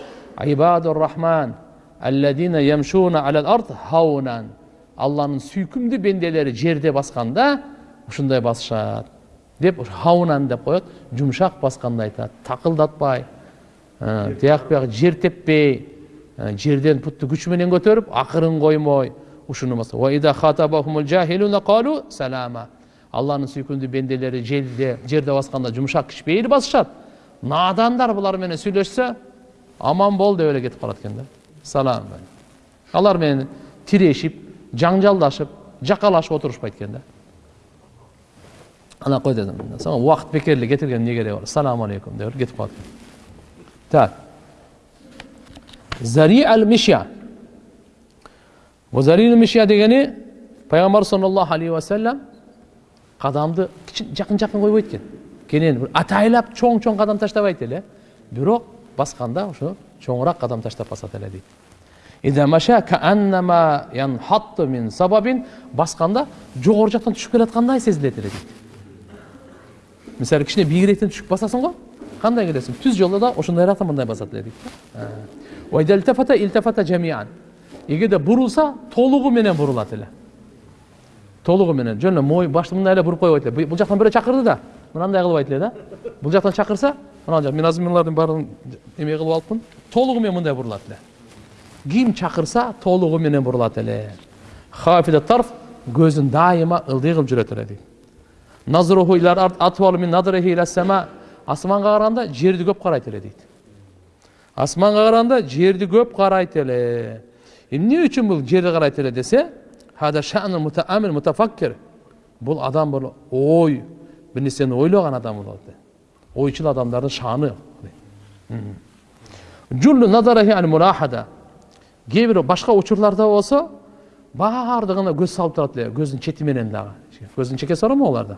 ибадур рахман алладина ямшуна алал ард хаунан алланын сүйкүмдүү бенделери жерде басканда ушундай басышат деп хаунан деп коет жумшак басканды айтат такылдатпай тияк бияк жер теппей жерден путты күч менен көтөрүп акырын коймой ушуну салама алланын сүйкүмдүү бенделери жерде жерде басканда жумшак кичпейли басышат наадандар булар менен сүйлөшсө аман бол деп эле кетип калат экен да салам алар менен тирешип жаңжалдашып жакалашып отурушпайт экен да ана кой дедим убакыт бекер эле кетирген эмне кереги бар саламу алейкум деп кетип калат так зари ал мишя зарил мишя дегени пайгамбар саллаллаху алейхи вассалам кадамды жакын жакын койбойт экен кенен атайлап чоң чоң кадам таштабайт эле бирок басканда ошо чоңураак кадам таштап басат эле дейт. Басканда жогору жактан түшүп келаткандай сезилет эле дейт. Мисалы кичине бийигирээктен түшүп басасың го кандай келесиң? Түз жолдо да ошондойраактан мындай басат эле дейт. Эгерде бурулса толугу менен бурулат эле. Толугу менен. Жөн эле мой башты мындай эле буруп койбойт эле. Бул жактан бирөө чакырды да. Мынандай кылбайт эле да. Бул жактан чакырса мына жак мен баарын эме кылып алыпмын толугу менен мындай бурулат эле ким чакырса толугу менен бурулат эле хафида тарф көзүн дайыма ылдый кылып жүрөт эле дейт асманга караганда жерди көп карайт эле дейт асманга караганда жерди көп карайт эле эмне үчүн бул жерди карайт эле десе бул адам бул ой бир нерсени ойлогон адам болот ойчул адамдардын шааны кээ бир башка учурларда болсо баардыгына көз салып турат эле көзүнүн чети менен дагы көзүнүн чекеси бар го аларда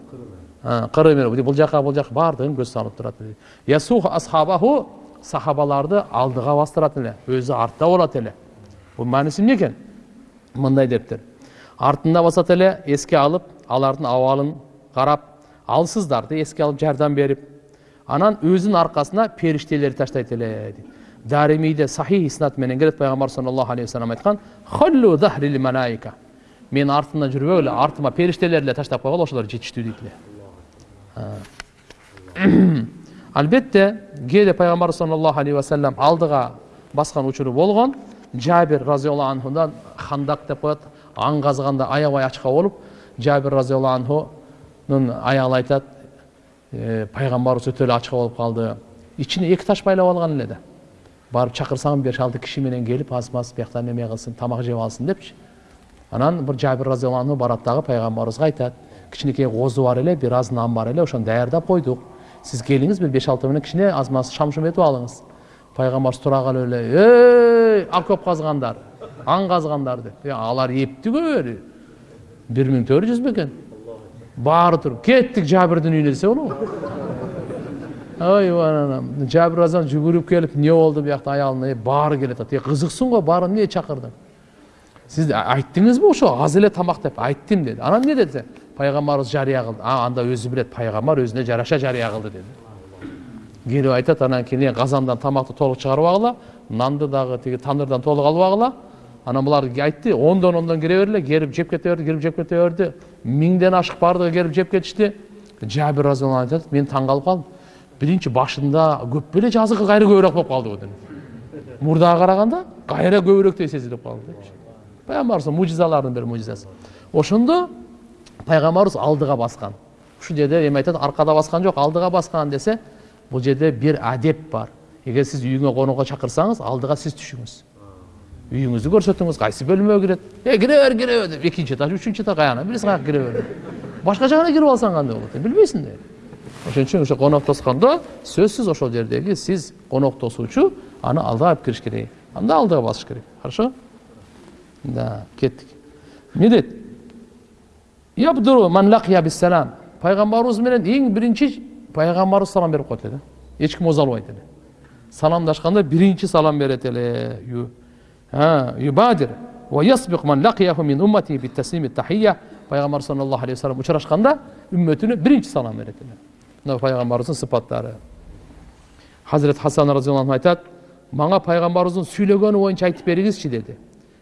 кыры менен бул жака бул жака баардыгын көз салып турат ясуху асхабаху сахабаларды алдыга бастырат эле өзү артта болот эле бул мааниси эмне экен мындай дептир артында басат эле эске алып алардын абалын карап алсыздарды эске алып жардам берип анан өзүнүн аркасына периштелерди таштайт эле дейт даримийде сахих иснат менен келет пайгамбар саллаллаху алейхи вассалам айткан мен артымдан жүрбөгүлө артыма периштелер эле таштап койгула ошолор жетиштүү дейт эле албетте *coughs* кээде пайгамбарыбыз саллаллаху алейхи вассалам алдыга баскан учуру болгон жабир разиаллаху анхудан хандак деп коет аң казганда аябай ачка болуп жабир разиаллаху анхунун аялы айтат пайгамбарыбыз өтө эле ачка болуп калды ичине эки таш байлап алган эле да барып чакырсаң беш алты киши менен келип аз маз биякта неме кылсын тамак жеп алсын депчи анан бир жабир разиаллаху анху барат дагы пайгамбарыбызга айтат кичинекей козу бар эле бир аз нан бар эле ошону даярдап койдук сиз келиңиз бир беш алты менен кичине аз маз шам шум этип алыңыз пайгамбарыбыз тура калып эле эй окоп казгандар аң казгандар деп алар көп бир миң төрт жүз бекен баары туруп кеттик жабирдин үйүнө десе болобу ойбай анан жабир азан жүгүрүп келип эмне болду биякта аялына баары келе атат кызыксың го баары эмне чакырдың сиз айттыңызбы ошо аз эле тамак деп айттым деди анан эмне деди пайгамбарыбыз жарыя кылды а анда өзү билет пайгамбар өзүнө жараша жарыя кылды деди келип айтат анан кийин казандан тамакты толук чыгарып алгыла нанды дагы тиги тандырдан толук алып алгыла анан булар айтты ондон ондон кире бергиле келип жеп кете берди келип жеп кете берди миңден ашык баардыгы келип жеп кетишти жабир разиаллаху айтат мен таң калып калдым биринчи башында көп беле жазыгы кайра көбүрөөк болуп калды го дейм мурдага караганда кайра көбүрөөктөй сезилип калды депчи пайгамбарыбыз мужизалардын бир мужизасы ошондо пайгамбарыбыз алдыга баскан ушул жерде эми айтат аркада баскан жок алдыга баскан десе бул жерде бир адеп бар. Эгер сиз үйүңө конокко чакырсаңыз алдыга сиз түшүңүз үйүңүздү көрсөтүңүз кайсы бөлмөгө кирет э кире бер кире бер деп экинчи этаж үчүнчү этаж каяна билесиң каяка кире бер башка жагына кирип алсаң кандай болот билбейсиң да ошон үчүн ошо конок тоскондо сөзсүз ошол жердеги сиз конок тосуучу аны алдыга алып кириш керек анда алдыга басыш керек хорошо да кеттик эмне дейт пайгамбарыбыз менен эң биринчи пайгамбарыбыз салам берип коет эле да эч ким ооз албайт эле саламдашканда биринчи салам берет эле юбадир пайгамбар саллаллаху алейхи вассалам учурашканда үммөтүнө биринчи салам берет эле мына пайгамбарыбыздын сыпаттары хазірет хасан разиаллаху айтат мага пайгамбарыбыздын сүйлөгөнү боюнча айтып бериңизчи деди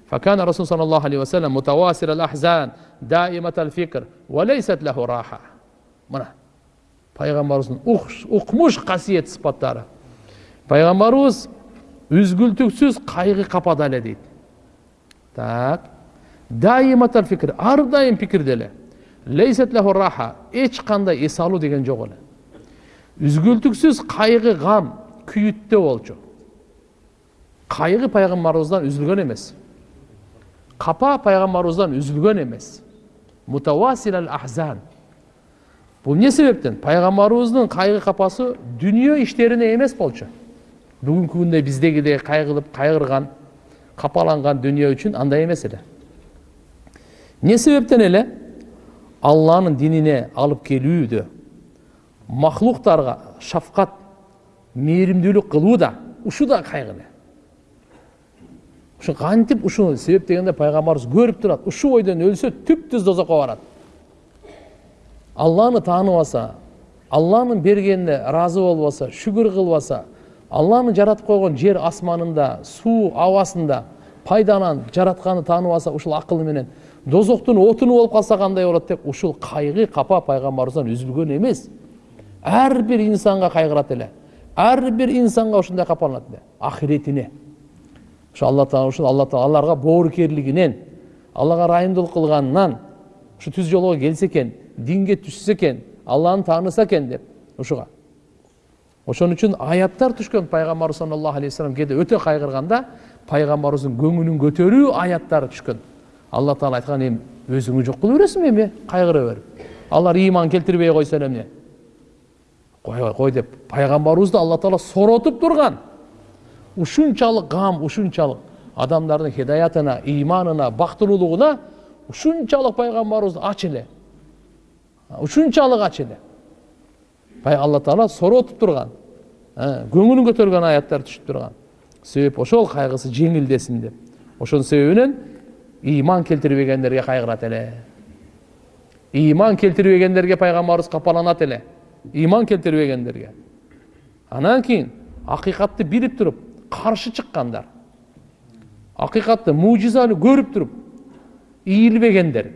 فكان الرسول صلى الله عليه وسلم متواسر الأحزان دائمة الفكر وليست له راحة мына пайғамбарымыздың ұқмыш қасиет сыпаттары пайғамбарымыз үзгүлтүксүз кайгы капада эле дейт так даиматал фикр ар дайым пикирде эле лейсет лаху раха эч кандай эс алуу деген жок эле үзгүлтүксүз кайгы гам күйүттө болчу кайгы пайгамбарыбыздан үзүлгөн эмес капа пайгамбарыбыздан үзүлгөн эмес мутавасил ахзан бул эмне себептен пайгамбарыбыздын кайгы капасы дүнүйө иштерине эмес болчу бүгүнкү күндө биздегидей кайгылып кайгырган капаланган дүнүйө үчүн андай эмес эле эмне себептен эле алланын динине алып келүүдө махлуктарга шафкат мээримдүүлүк кылуу да ушу да кайгы эле ушу кантип ушуну себеп дегенде пайгамбарыбыз көрүп турат ушул бойдон өлсө түп түз дозокко барат алланы тааныбаса алланын бергенине ыраазы болбосо шүгүр кылбаса алланын жаратып койгон жер асманында суу абасында пайданан жаратканын тааныбаса ушул акылы менен дозоктун отуну болуп калса кандай болот деп ушул кайгы капа пайгамбарыбыздан үзүлгөн эмес ар бир инсанга кайгырат эле ар бир инсанга ушундай капаланат эле алла таала ушул алла таала аларга боорукерлигинен аллага ырайымдуулук кылганынан ушу түз жолго келсе экен динге түшсө экен алланы тааныса экен деп ушуга ошон үчүн аяттар түшкөн пайгамбарыбыз саллаллаху алейхи вассалам кээде өтө кайгырганда пайгамбарыбыздын көңүлүн көтөрүү аяттары түшкөн. Алла таала айткан эми өзүңү жок кыла бересиңби эми кайгыра берип алар ыйман келтирбей койсо эмне? Койбой кой деп пайгамбарыбызды алла таала соротуп турган ушунчалык гам ушунчалык адамдардын хидаятына ыйманына бактылуулугуна ушунчалык пайгамбарыбызды ач эле. Ушунчалык ач эле. Алла таала соротуп турган көңүлүн көтөргөн аяттар түшүп турган себеп ошол кайгысы жеңилдесин деп ошонун себебинен ыйман келтирбегендерге кайгырат эле ыйман келтирбегендерге пайгамбарыбыз капаланат эле ыйман келтирбегендерге анан кийин акыйкатты билип туруп каршы чыккандар акыйкатты мужизаны көрүп туруп ийилбегендер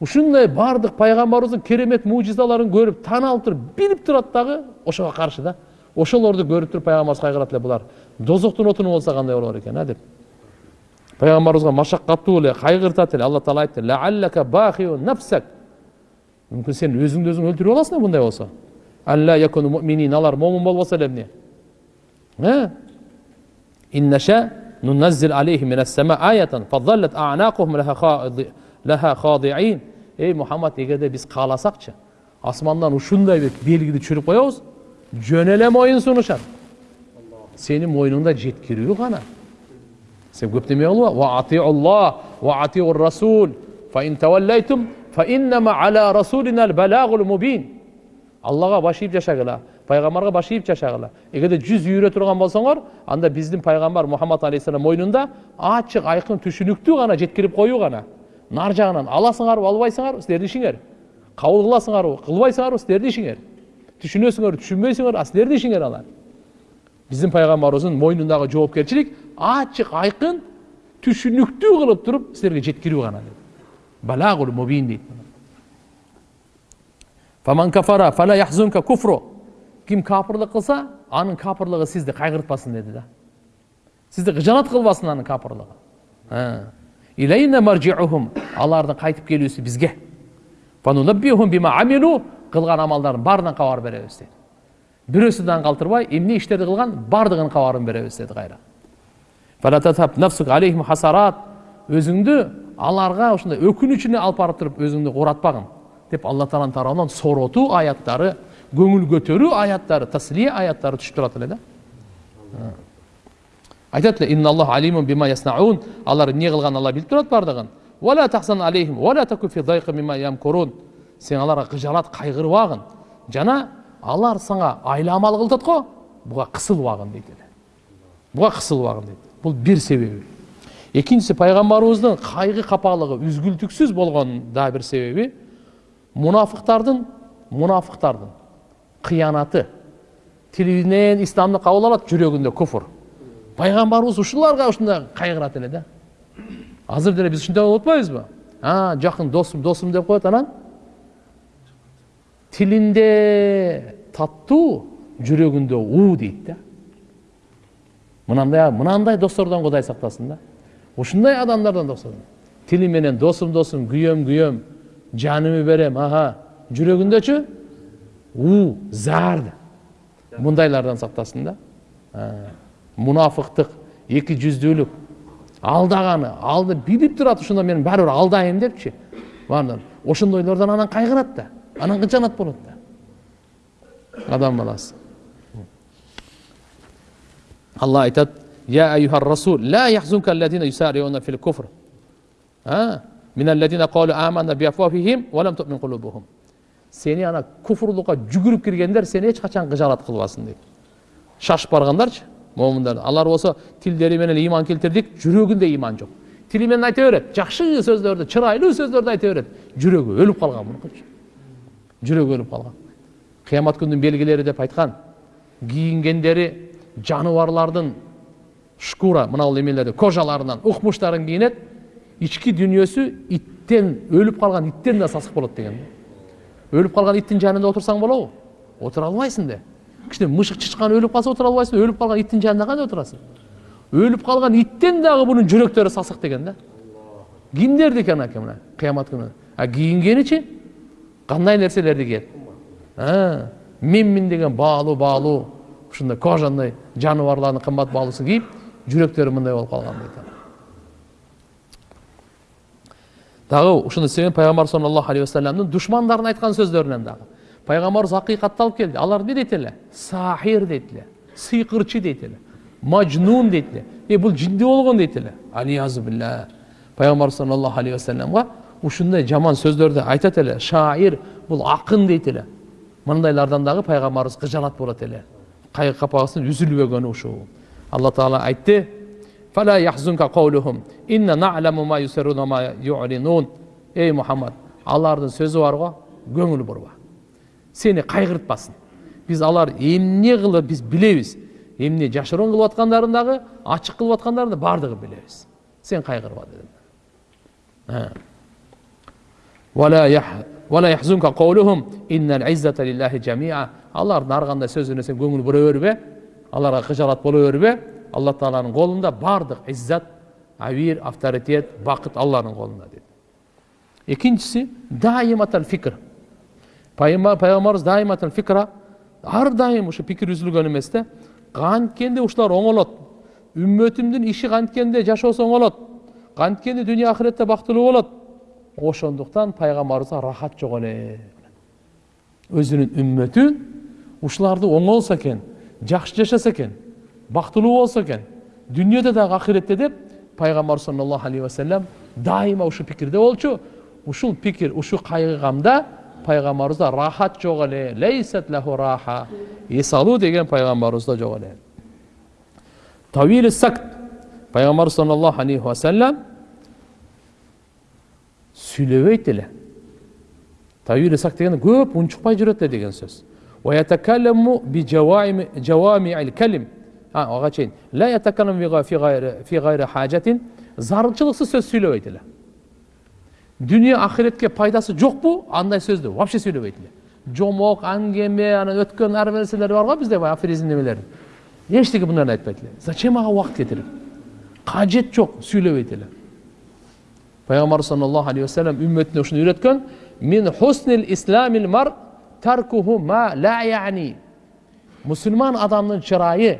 ушундай баардык пайгамбарыбыздын керемет мужизаларын көрүп тааны алып туруп билип турат дагы ошого каршы да. Ошолорду көрүп туруп пайгамбарыбыз кайгырат эле булар. Дозоктун отуну болсо кандай болор экен а деп. Пайгамбарыбызга машаккаттуу эле кайгыртат эле алла таала айтты мүмкүн сен өзүңдү өзүң өлтүрүп аласың мындай болсо? Алар момун болбосо эле эмне? leha khadi'in. Ey Muhammed Ege'de biz kalasakça asmandan uçunday bir bilgili çürüp koyuyoruz. Cönele moyun sunuşan. Senin moynunda cetkiri yok ana. Sen köp demeye olma. Ve ati'ullah ve ati'ur rasul. Fe in tevelleytum fe innema ala rasulinel belagul mubin. Allah'a başlayıp yaşagıla. payg'ambarga boshlayib chashag'ila agarda juz yura turgan bo'lsanglar anda bizni payg'ambar muhammad alayhissalom mo'ynida ochiq ayqin tushunukdi ana jetkirib qo'yuq ana нар жагынан аласыңарбы албайсыңарбы силердин ишиңер кабыл кыласыңарбы кылбайсыңарбы силердин ишиңер түшүнөсүңөр түшүнбөйсүңөр силердин ишиңер алар. Биздин пайгамбарыбыздын мойнундагы жоопкерчилик ачык айкын түшүнүктүү кылып туруп силерге жеткирүү гана балагул мубин дейт ким капырлык кылса анын капырлыгы сизди кайгыртпасын деди да. Сизди кыжаанат кылбасын анын капырлыгы алардын кайтып келүүсү бизге кылган амалдардын баарынан кабар беребиз дейт бирөөсүн калтырбай эмне иштерди кылган баардыгынын кабарын беребиз деди кайра өзүңдү аларга ушундай өкүнүчүнө алып барып туруп өзүңдү кууратпагын деп алла тааланын тарабынан сооротуу аяттары көңіл көтеру аяттары таслия аяттары түсіп тұрады эле да айтады эле инналлах алимун бима яснаун алар эмне кылганын алла билип турат баардыгын сен аларга кыжалат кайгырбагын жана алар сага айламал кылтат го буга кысылбагын дейт эле буга кысылбагын дейт бул бир себеби экинчиси пайгамбарыбыздын кайгы капалыгы үзгүлтүксүз болгонун дагы бир себеби мунафыктардын мунафыктардын кыянаты тилинен исламды кабыл алат жүрөгүндө куфур пайгамбарыбыз ушуларга ушундай кайгырат эле да азыр деле биз ушундай болуп атпайбызбы а жакын досум досум деп коет анан тилинде таттуу жүрөгүндө уу дейт да мынандай мынандай достордон кудай сактасын да. Ушундай адамдардан дос тили менен досум досум күйөм күйөм жанымды берем аха. Жүрөгүндөчү у зар мындайлардан сактасын да мунафыктык эки жүздүүлүк алдаганы алды билип турат ушунда мен баары бир алдайм депчи ошондойлордон анан кайгырат да анан кыжанат болот да адам баласы алла айтат я аюха расул ла яхзунка аллазина юсариуна фил куфр من الذين قالوا آمنا بأفواههم ولم تؤمن قلوبهم сени ана куфурлукка жүгүрүп киргендер сени эч качан кыжалат кылбасын дейт шашып баргандарчы момундар алар болсо тилдери менен ыйман келтирдик жүрөгүндө ыйман жок тили менен айта берет жакшы сөздөрдү чырайлуу сөздөрдү айта берет жүрөгү өлүп калган мунукучу жүрөгү өлүп калган кыямат күнүнүн белгилери деп айткан кийингендери жаныбарлардын шкура мына эмелери кожаларынан укмуштарын кийинет ички дүйнөсү иттен өлүп калган иттен да сасык болот деген. Өлүп калган иттин жанында отурсаң болобу отура албайсың да кичине мышык чычкан өлүп калса отура албайсың өлүп калган иттин жанында кандай отурасың өлүп калган иттен дагы мунун жүрөктөрү сасык деген да. Кимдердики анакей мына кыямат күнү а кийингеничи кандай нерселерди кийет менмин деген баалуу баалуу ушундай кожаный жаныбарлардын кымбат баалуусун кийип жүрөктөрү мындай болуп калган дейт дагы ушуну себебинен пайгамбар саллаллаху алейхи вассаламдын душмандарын айткан сөздөрүнөн дагы payg'ambarimiz haqiqatni olib keldi ular ne dedilar sahir dedilar siyqirchi dedilar majnun dedilar e bu jiddiy bo'lgan dedilar aliyazu billah payg'ambar sollallohu alayhi vasallamga ушундай жаман сөздөрдү айтат эле шаир бул акын дейт эле мындайлардан дагы пайгамбарыбыз кыжаалат болот эле капагысынын үзүлбөгөнү ушул алла таала айтты ей мухаммад алардын сөзү барго көңүл бурба сени кайгыртпасын биз алар эмне кылып биз билебиз эмне жашыруун кылып аткандарын дагы ачык кылып аткандарын да баардыгын билебиз сен кайгырба дедим алардын ар кандай сен көңүл бура бербе аларга кыжалат боло бербе алла тааланын колунда баардык иззат авир авторитет бакыт алланын колунда дейт экинчиси даиматал фикр пайгамбарыбыз даиматал фикра ар дайым пикир үзүлгөн эмес да канткенде ушулар оңолот үммөтүмдүн иши канткенде жашоосу оңолот канткенде дүйнө акыретте бактылуу болот ошондуктан пайгамбарыбызга рахат жок эле өзүнүн үммөтү ушуларды оңолсо экен жакшы жашаса экен бактылуу болсо экен дүйнөдө дагы акыретте деп пайгамбар саллаллаху алейхи вассалам дайыма ушул пикирде болчу ушул пикир ушул кайгыгамда пайгамбарыбызда рахат жок эле лейсат лаху раха эс алуу деген пайгамбарыбызда жок эле тавили сакт пайгамбарыбыз саллаллаху алейхи вассалам сүйлөбөйт эле тавили сакт деген көп унчукпай жүрөт эле деген сөз ويتكلم بجوامع الكلم ага чейин لا يتكلم في غير في غير حاجة зарылчылыксыз сөз сүйлөбөйт эле дүние ақиретке пайдасы жоқ бұл андай сөзді вообще сөйлебейді жомок аңгеме анан өткөн ар нерселер бар ғой бізде афоризм немелер ештеңе бұндарын айтпайды зачем ага убакыт кетирип кажет жоқ сүйлөбөйт эле пайгамбар саллаллаху алейхи вассалам үмметіне ушуну үйрөткөн мин хуснил исламил мар таркуху ма ла яни мусулман адамдын чырайы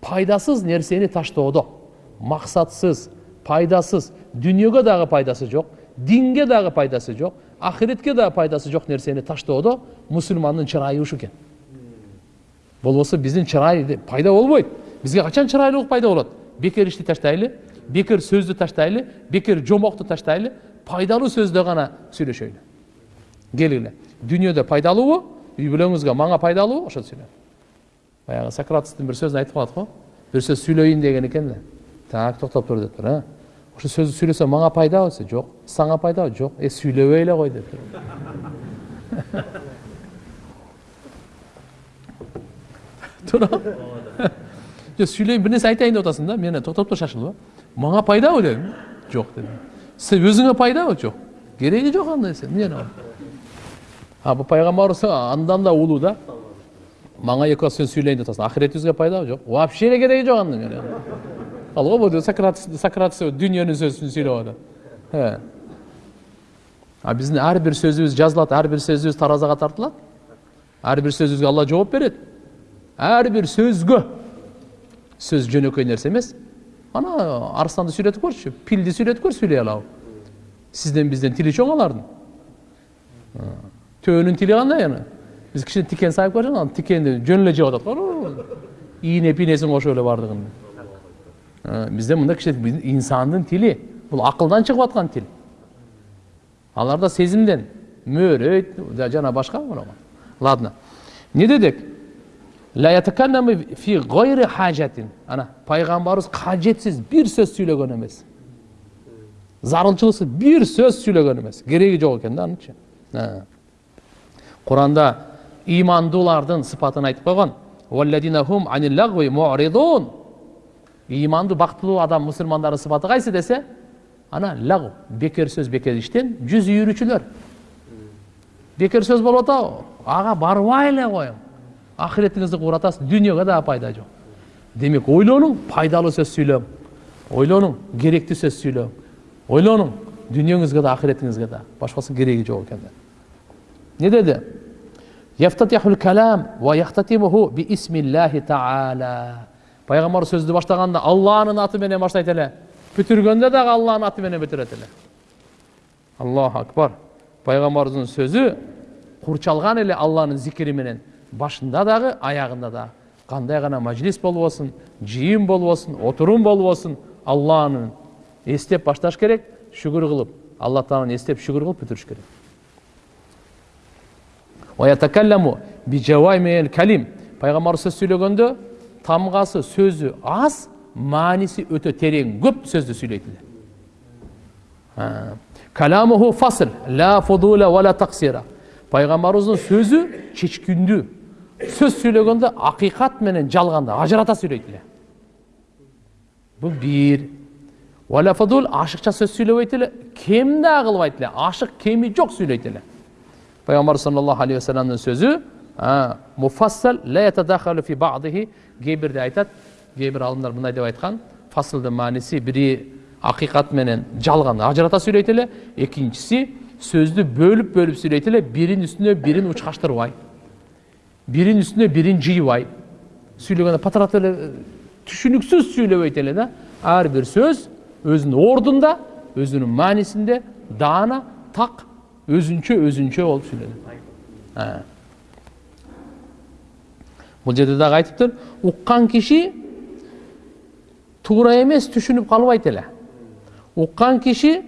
пайдасыз нерсени таштоодо максатсыз пайдасыз дүниеге дагы пайдасы жоқ динге дагы пайдасы жок ахиретке дагы пайдасы жок нерсени таштоодо мусулмандын чырайы ушу экен болбосо биздин чырай пайда болбойт бизге качан чырайлуулук пайда болот бекер ишти таштайлы бекер сөздү таштайлы бекер жомокту таштайлы пайдалуу сөздө гана сүйлөшөйлү келгиле дүниеде пайдалуубу үй бүлөңүзгө мага пайдалуубу ошону сүйлө баягы сократовтун бир сөзүн айтып калат го бир сөз сүйлөйүн деген экен да так токтоп тур деп тур ошо сөздү сүйлөсөм мага пайдабы десе жок сага пайдабы жок э сүйлөбөй эле кой деп туура жок сүйлөйүн бир нерсе айтайын деп атасың да мен токтоп тур шашылып мага пайдабы дедим жок дедим сен өзүңө пайдабы жок кереги жок андай нерсе эмне а бул пайгамбарыбыз андан да улуу да мага эки сен сүйлөйүн деп атасың ахиретибизге пайдабы жок вообще эле кереги жок анын ал бұл сократ сократ дүниенің сөзін сөйлеп жатыр а біздің әрбір сөзіміз жазылады әрбір сөзіміз таразаға тартылады әрбір сөзімізге алла жауап береді әрбір сөзге сөз жөнөкөй нерсе емес ана арыстанды сүйлөтүп көрчү пилди сүйлөтүп көр сүйлөй алабы сизден бизден тили чоң алардын төөнүн тили кандай ана биз кичине тикен сайып көрсөң тикенди жөн эле жеп атат ийне пийнесин кошуп эле баардыгын бізде мында кішкене инсандың тілі бұл ақылдан шығып жатқан тіл аларда сезімден мөөрөйт жана башка ладно не дедік ана пайғамбарымыз қажетсіз бір сөз сөйлеген емес зарылчылықсыз бір сөз сөйлеген емес керегі жоқ екен да анычы құранда имандылардың сыпатын айтып қойған иманды бактылуу адам мусулмандардын сыпаты кайсы десе ана лагу бекер сөз бекер иштен жүз үйрүүчүлөр бекер сөз болуп атабы ага барбай эле коюң акыретиңизди кууратасыз дүйнөгө дагы пайда жок демек ойлонуң пайдалуу сөз сүйлөң ойлонуң керектүү сөз сүйлөң ойлонуң дүйнөңүзгө да акыретиңизге да башкасы кереги жок экен не деди пайғамбар сөзді баштағанда алланың атыменен баштайт эле бүтүргөндө дагы алланын аты менен бүтүрөт эле аллаху акбар пайгамбарыбыздын сөзү курчалган эле алланын зикири менен башында дагы аягында дагы кандай гана мажлис болбосун жыйын болбосун отурум болбосун алланын эстеп башташ керек шүгүр кылып алла тааланы эстеп шүгүр кылып бүтүрүш керек пайгамбарыбыз сөз сүйлөгөндө тамғасы сөзі аз мааниси өте терең көп сөзді сөйлейді каламуху фасл ла фудула ла таксира пайғамбарымыздың сөзі чечкүндүү сөз сөйлегенде ақиқат менен жалғанды ажырата сөйлейді бұл бір уаля фадул ашықша сөз сөйлебейт эле кем эле ашық кеми жок сүйлөйт эле пайгамбар саллаллаху алейхи вассаламдын сөзү муфассал фи баъдихи кээ бирде айтат кээ бир алымдар мындай деп айткан фасылдын мааниси бири акыйкат менен жалган ажырата сүйлөйт эле экинчиси сөздү бөлүп бөлүп сүйлөйт эле биринин үстүнө бирин учкаштырбай биринин үстүнө бирин жыйбай сүйлөгөндө патыратып эле түшүнүксүз сүйлөбөйт эле да ар бир сөз өзүнүн ордунда өзүнүн маанисинде даана так өзүнчө өзүнчө болуп сүйлөнөт бул жерде дагы айтыптыр уккан киши туура эмес түшүнүп калбайт эле уккан киши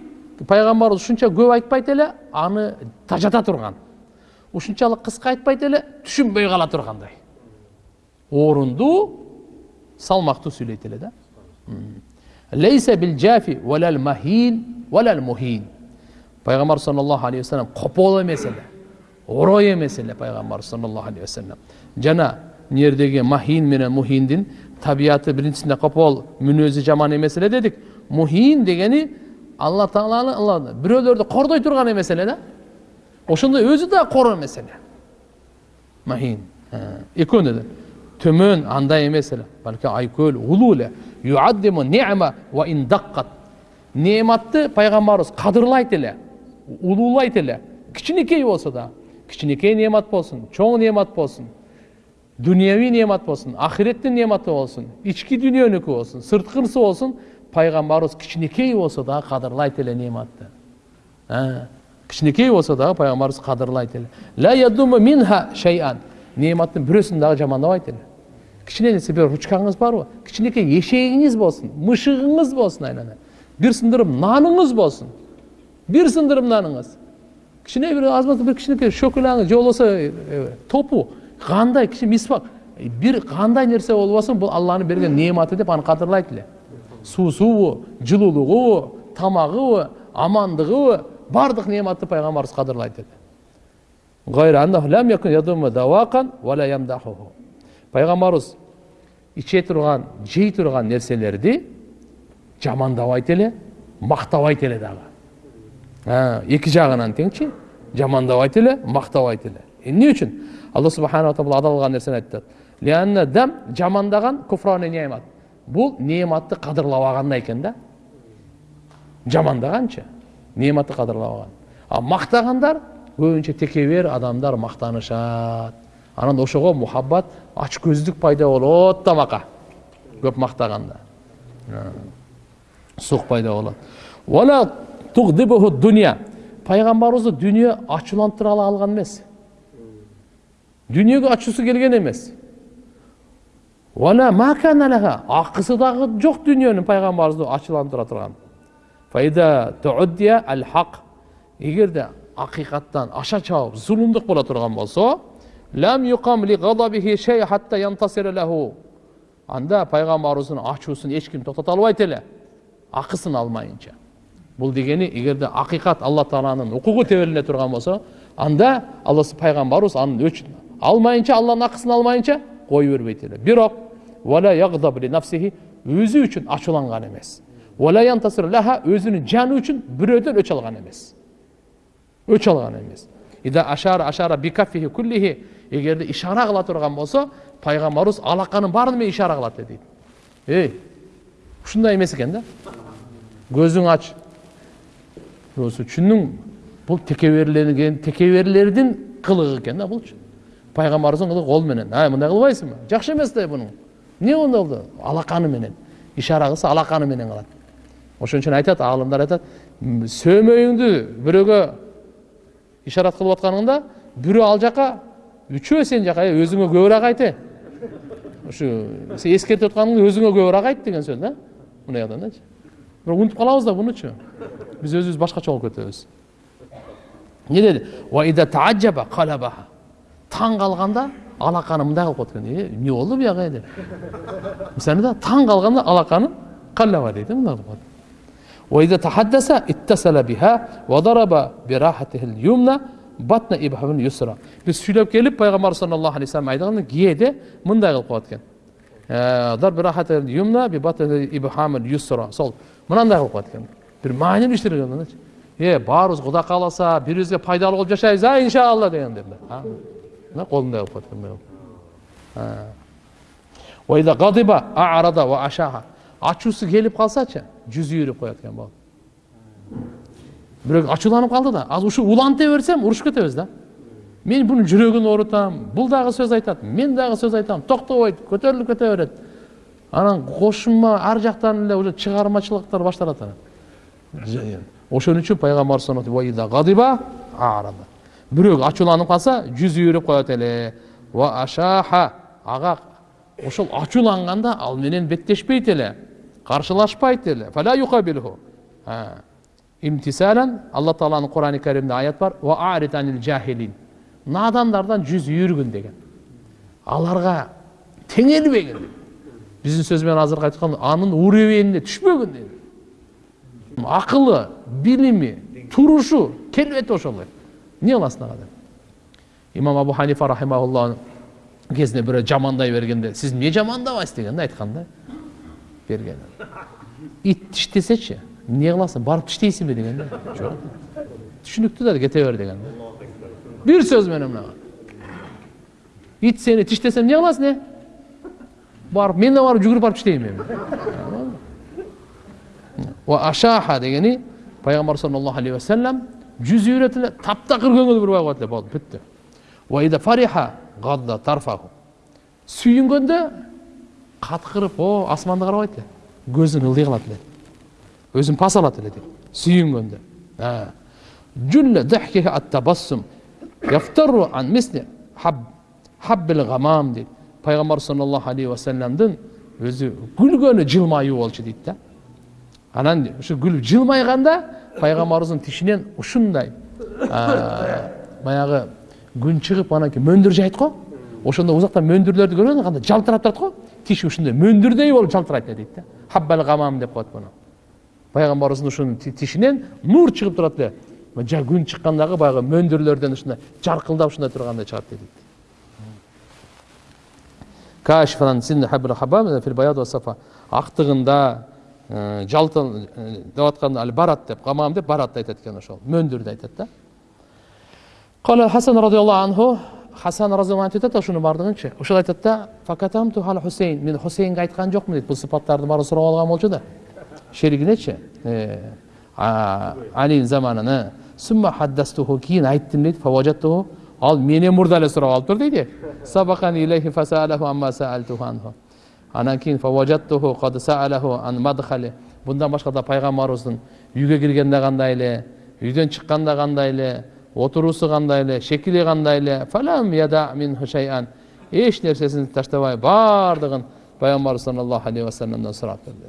пайгамбарыбыз ушунча көп айтпайт эле аны тажата турган ушунчалык кыска айтпайт эле түшүнбөй кала тургандай орундуу салмактуу сүйлөйт эле да лейсе бил джафи валал махин валал мухин пайгамбар саллаллаху алейхи вассалам копол эмес эле орой эмес эле пайгамбар саллаллаху алейхи вассалам жана мына жердеги махин менен мухиндин табияты биринчисинде копол мүнөзү жаман эмес эле дедик мухин дегени алла тааланы бирөөлөрдү кордой турган эмес эле да ошондой өзү да кор эмес эле махин экөөнү да төмөн андай эмес эле балки айкөл улуу эле нематты пайгамбарыбыз кадырлайт эле улуулайт эле кичинекей болсо да кичинекей немат болсун чоң немат болсун дүнияви немат болсун ахиреттин нематы болсун ички дүйнөнүкү болсун сырткынысы болсун пайгамбарыбыз кичинекей болсо дагы кадырлайт эле нематты кичинекей болсо дагы пайгамбарыбыз кадырлайт эле нематтын бирөөсүн дагы жамандабайт эле кичине нерсе бир ручкаңыз барбы кичинекей эшегиңиз болсун мышыгыңыз болсун айлана бир сындырым наныңыз болсун бир сындырым наныңыз кичине бир азматты бир кичинекей шөкөлаңыз же болбосо топу кандай кичине мисвак бир кандай нерсе болбосун бул алланын берген неаматы деп аны кадырлайт эле суусубу жылуулугубу тамагыбы амандыгыбы баардык неаматты пайгамбарыбыз кадырлайт эле пайгамбарыбыз иче турган жей турган нерселерди жамандабайт эле мактабайт эле дагы эки жагынан теңчи жамандабайт эле мактабайт эле эмне үчүн алла субханала тағала адал кылган нерсени айтып дам жамандаган куфраны неамат бул неаматты кадырлабаганда экен да жамандаганчы неаматты кадырлабаган а мактагандар көбүнчө текебер адамдар мактанышат анан ошого мухаббат ачкөздүк пайда болот да мака көп мактаганда сук пайда болот пайгамбарыбызды дүнүйө ачуулантыра алган эмес дүнүйөгө ачуусу келген эмес акысы дагы жок дүнүйөнүн пайгамбарыбызды ачуулантыра турган эгерде акыйкаттан аша чабып зулумдук боло турган болсо лам юқам ли ғадабихи шей хатта янтасира лаху анда пайғамбарыбыздың ачуусун эч ким токтото албайт эле акысын алмайынча бул дегени эгерде акыйкат алла тааланын укугу тебелине турган болсо анда алла пайгамбарыбыз анын өчүн алмайынча алланын акысын алмайынча кое бербейт эле бирок өзү үчүн ачууланган эмес өзүнүн жаны үчүн бирөөдөн өч алган эмес өч алган эмес ида ашара ашара бикаффихи куллихи эгерде ишара кыла турган болсо пайгамбарыбыз алаканын баарын менен ишара кылат дейт эй ушундай эмес экен да көзүң ач түшүндүң бул текеберлерген текеберлердин кылыгы экен да булчу пайгамбарыбыздын кылыгы кол менен. Ай мындай кылбайсыңбы жакшы эмес да бунун эмне мындай болду алаканы менен. Ишара кылса алаканы менен кылат ошон үчүн айтат аалымдар айтат сөөмөйүңдү бирөөгө ишарат кылып атканыңда бирөө ал жака үчөө сен жака өзүңө көбүрөөк айт ушу сен эскертип атканыңды өзүңө көбүрөөк айт деген сөз да. Мындай адамдачы бирок унутуп калабыз да бунучу биз өзүбүз башкача болуп кетебиз эмне деди таң калганда алаканы мындай кылып коет экен эмне болду бияка деп мисалы да таң калганда алаканы калаба дейт мындай кылып коет وإذا تحدث اتصل بها وضرب براحته اليمنى батна ибхамын юсра біз сөйлеп келіп пайғамбар саллаллаху алейхи вассалам айтқан киеде мындай қылып қояды екен ضرب راحة اليمنى ببطن إبهام اليسرى сол мынандай кылып коет экен бир маанилүү иштер мындачы е баарыбыз кудай кааласа бири бирибизге пайдалуу болуп жашайбыз а иншалла дегендей мына колундай кылып коет ачуусу келип калсачы жүзү үйрөп коет экен болот бирөө ачууланып калды да азыр ушу уланта берсем урушуп кетебиз да мен бұның жүрегін орытамын бұл дағы сөз айтады мен дағы сөз айтамын тоқтабайды көтеріліп кете береді анан кошума ар жактан эле уже чыгармачылыктар башталат анан ошон үчүн пайгамбар бирөө ачууланып калса жүзү үйрөп коет эле ва ашаха ага ошол ачууланганда ал менен беттешпейт эле каршылашпайт эле имтисалан алла тааланын курани каримде аят бар надандардан жүз үйіргін деген аларға теңелбегін біздің сөзбен азыр айткан анын уровеніне түшпөгүн dedi. Акылы билими турушу келбети ошолой эмне кыласың ага деп имам абу ханифа рахимаулланын кезінде бирөө жамандай бергенде сиз эмне жамандабайсыз деген да айткан да берген ит тиштесечи эмне кыласың барып тиштейсиңби деген да түшүнүктүү да кете бер деген да bir söz менен мынага ит сени тиштесем эмне кыласың э барып мен да барып жүгүрүп барып тиштейм эми ашаха дегени пайгамбар саллаллаху алейхи вассалам жүз үйрөтүп эле таптакыр көңүл бурбай коет эле болду бүттү фариха гадда тарфаху сүйүнгөндө каткырып о асманды карабайт эле көзүн ылдый кылат эле өзүн пас алат эле дейт сүйүнгөндө яфтару ан мисли хаббил гамам дейді пайғамбар саллаллаху алейхи уассаламдың өзі күлгені жылмаюы болчу дейді да анан ушу күлүп жылмайганда пайгамбарыбыздын тишинен ушундай баягы күн чыгып анан мөндүр жайт го. Ошондо узактан мөндүрлөрдү көргөсүң кандай жалтырап турат го. Тиши ушундай мөндүрдөй болуп жалтырайт эле дейт да. Хаббал гамам деп коет муну пайгамбарыбыздын ушунун тишинен нур чыгып турат эле күн шыққандағы баяғы мөндірлерден ушундай жарқылдап ушундай тургандай чыгат дейт. Актыгында жалтыл деп атканда ал барат деп гамам деп баратты айтат экен ошол. Мөндүрдү айтат да. Кала хасан радиаллаху анху хасан разиаллаху анху айтат ушунун баардыгынчы ошол айтат да хусейн мен хусейнге айткан жокмун дейт бул сыпаттардын баарын сурап алган болчу да. Шеригинечи алинин заманыны сумма хаддастуху кейін айттым дейді. Фаважаттуху ал менен мурда эле сурап алыптыр дейді. Анан кийин фаважаттуху кад саалаху ан мадхали мындан башка да пайгамбарыбыздын үйгө киргенде кандай эле үйдөн чыкканда кандай эле отуруусу кандай эле шекили кандай эле фалам яда минху шайан эч нерсесин таштабай баардыгын пайгамбарыбыз саллаллаху алейхи вассаламдан сурап берди.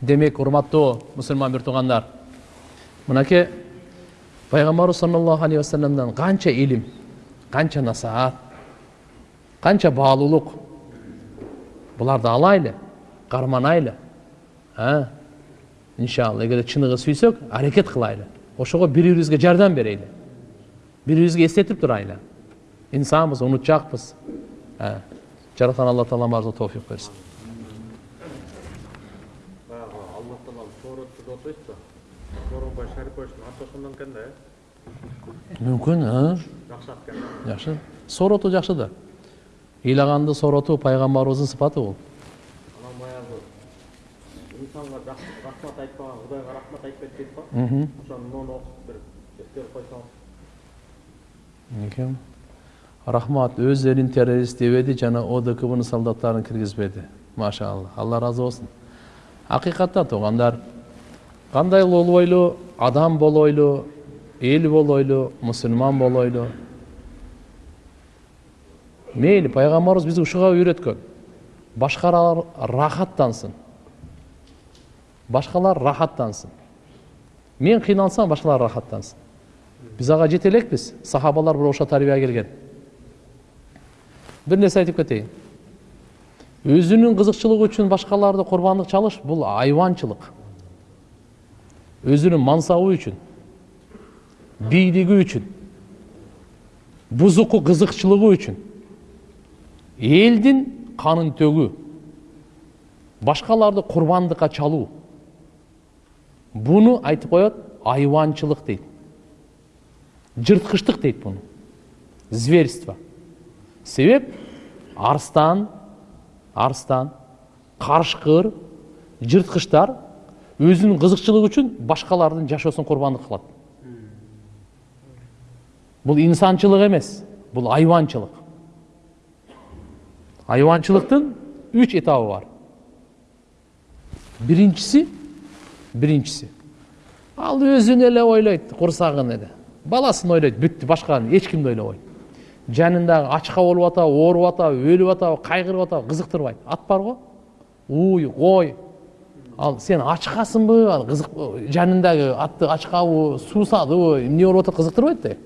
Демек урматтуу мусулман бир туугандар мынакей пайгамбарыбыз саллаллаху алейхи вассаламдан канча илим канча насаат канча баалуулук буларды алайлы карманайлы иншалла эгерде чыныгы сүйсөк аракет кылайлы ошого бири бирибизге жардам берели бири бирибизге эстетип турайлы инсанбыз унутчакпыз жараткан алла таала баарыбызга тофик берсин мүмкін да иә мүмкін жакшы ат экен жакшы соороту жакшы да. Ыйлаганды сооротуу пайгамбарыбыздын сыпаты бул анан баягы инсанга рахмат айтпаган кудайга рахмат айтпайт дейт го ошону окуп бир эскерип койсоңуз экен рахмат өз элин террорист дебеди жана одкбнын солдаттарын киргизбеди машалла алла ыраазы болсун акыйкатта туугандар кандай болбойлу адам болойлу эл болойлу мусулман болойлу мейли пайгамбарыбыз бизди ушуга үйрөткөн башкалар рахаттансын башкалар рахаттансын мен кыйналсам башкалар рахаттансын биз ага жете элекпиз сахабалар бир ошо тарбия келген бир нерсе айтып кетейин өзүнүн кызыкчылыгы үчүн башкаларды курбандык чалыш бул айванчылык өзүнүн мансабы үчүн бийлиги үчүн бузуку кызыкчылыгы үчүн элдин канын төгүү башкаларды курбандыкка чалуу буну айтып коет айванчылык дейт жырткычтык дейт буну зверство себеп арстан арстан карышкыр жырткычтар өзүнүн кызыкчылыгы үчүн башкалардын жашоосун курбандык кылат бул инсанчылык эмес бул айванчылык айванчылыктын үч этабы бар. Биринчиси биринчиси ал өзүн эле ойлойт курсагын эле баласын ойлойт бүттү башканы эч кимди ойлобойт жанындагы ачка болуп атабы ооруп атабы өлүп атабы кайгырып атабы кызыктырбайт ат бар го уй кой ал сен ачкасыңбы ал кызык жанындагы атты ачкабы суусадыбы эмне болуп атат кызыктырбайт да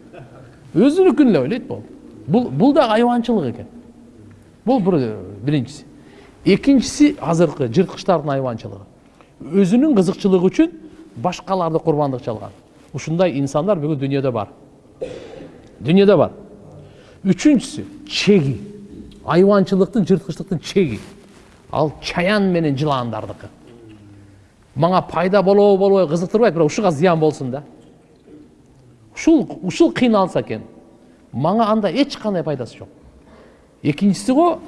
өзүнүкүн эле ойлойт болду бул бул дагы айванчылык экен бул бир биринчиси экинчиси азыркы жырткычтардын айванчылыгы өзүнүн кызыкчылыгы үчүн башкаларды курбандык чалган ушундай инсандар бүгүн дүйнөдө бар. Дүйнөдө бар. Үчүнчүсү чеги. Айванчылыктын жырткычтыктын чеги. Ал чаян менен жылаандардыкы мага пайда болобу болбойбу кызыктырбайт бирок ушуга зыян болсун да. Ушул ушул кыйналса экен мага анда эч кандай пайдасы жок экинчиси го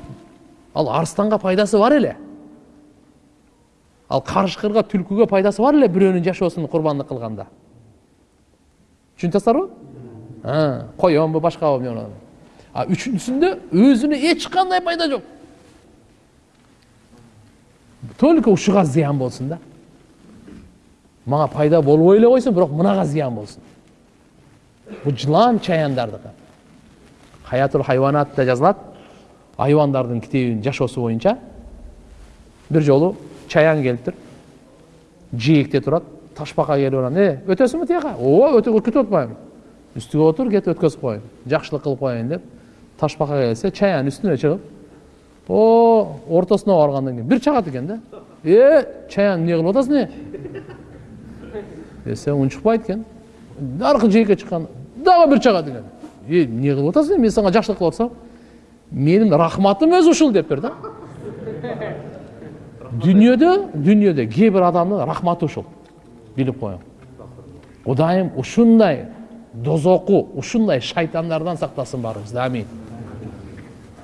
ал арстанга пайдасы бар эле. Ал карышкырга түлкүгө пайдасы бар эле бирөөнүн жашоосун курбандык кылганда түшүнүп атасыздарбы коёнбу башкабы а үчүнчүсүндө өзүнө эч кандай пайда жок только ушуга зыян болсун да. Мага пайда болбой эле койсун бирок мынага зыян болсун бул жылан чаяндардыкы хаятул хайванатта жазылат айбандардын китебинин жашоосу боюнча бир жолу чаян келиптир жээкте турат ташбака келип анан э өтөсүңбү тияка ооба өтүп атпайбы үстүгө отур кет өткөзүп коеюн жакшылык кылып коеюн деп ташбака келсе чаян үстүнө чыгып о ортосуна баргандан кийин бир чагат экен да э чаян эмне кылып атасың э десе унчукпайт экен аркы жээкке чыккан дагы бир чагат экен э эмне кылып атасың мен сага жакшылык кылып атсам менин рахматым өзү ушул дептир да дүниеде дүниеде кээ бир адамдын рахматы ушул билип коюң кудайым ушундай дозоку ушундай шайтандардан сактасын баарыбызды амин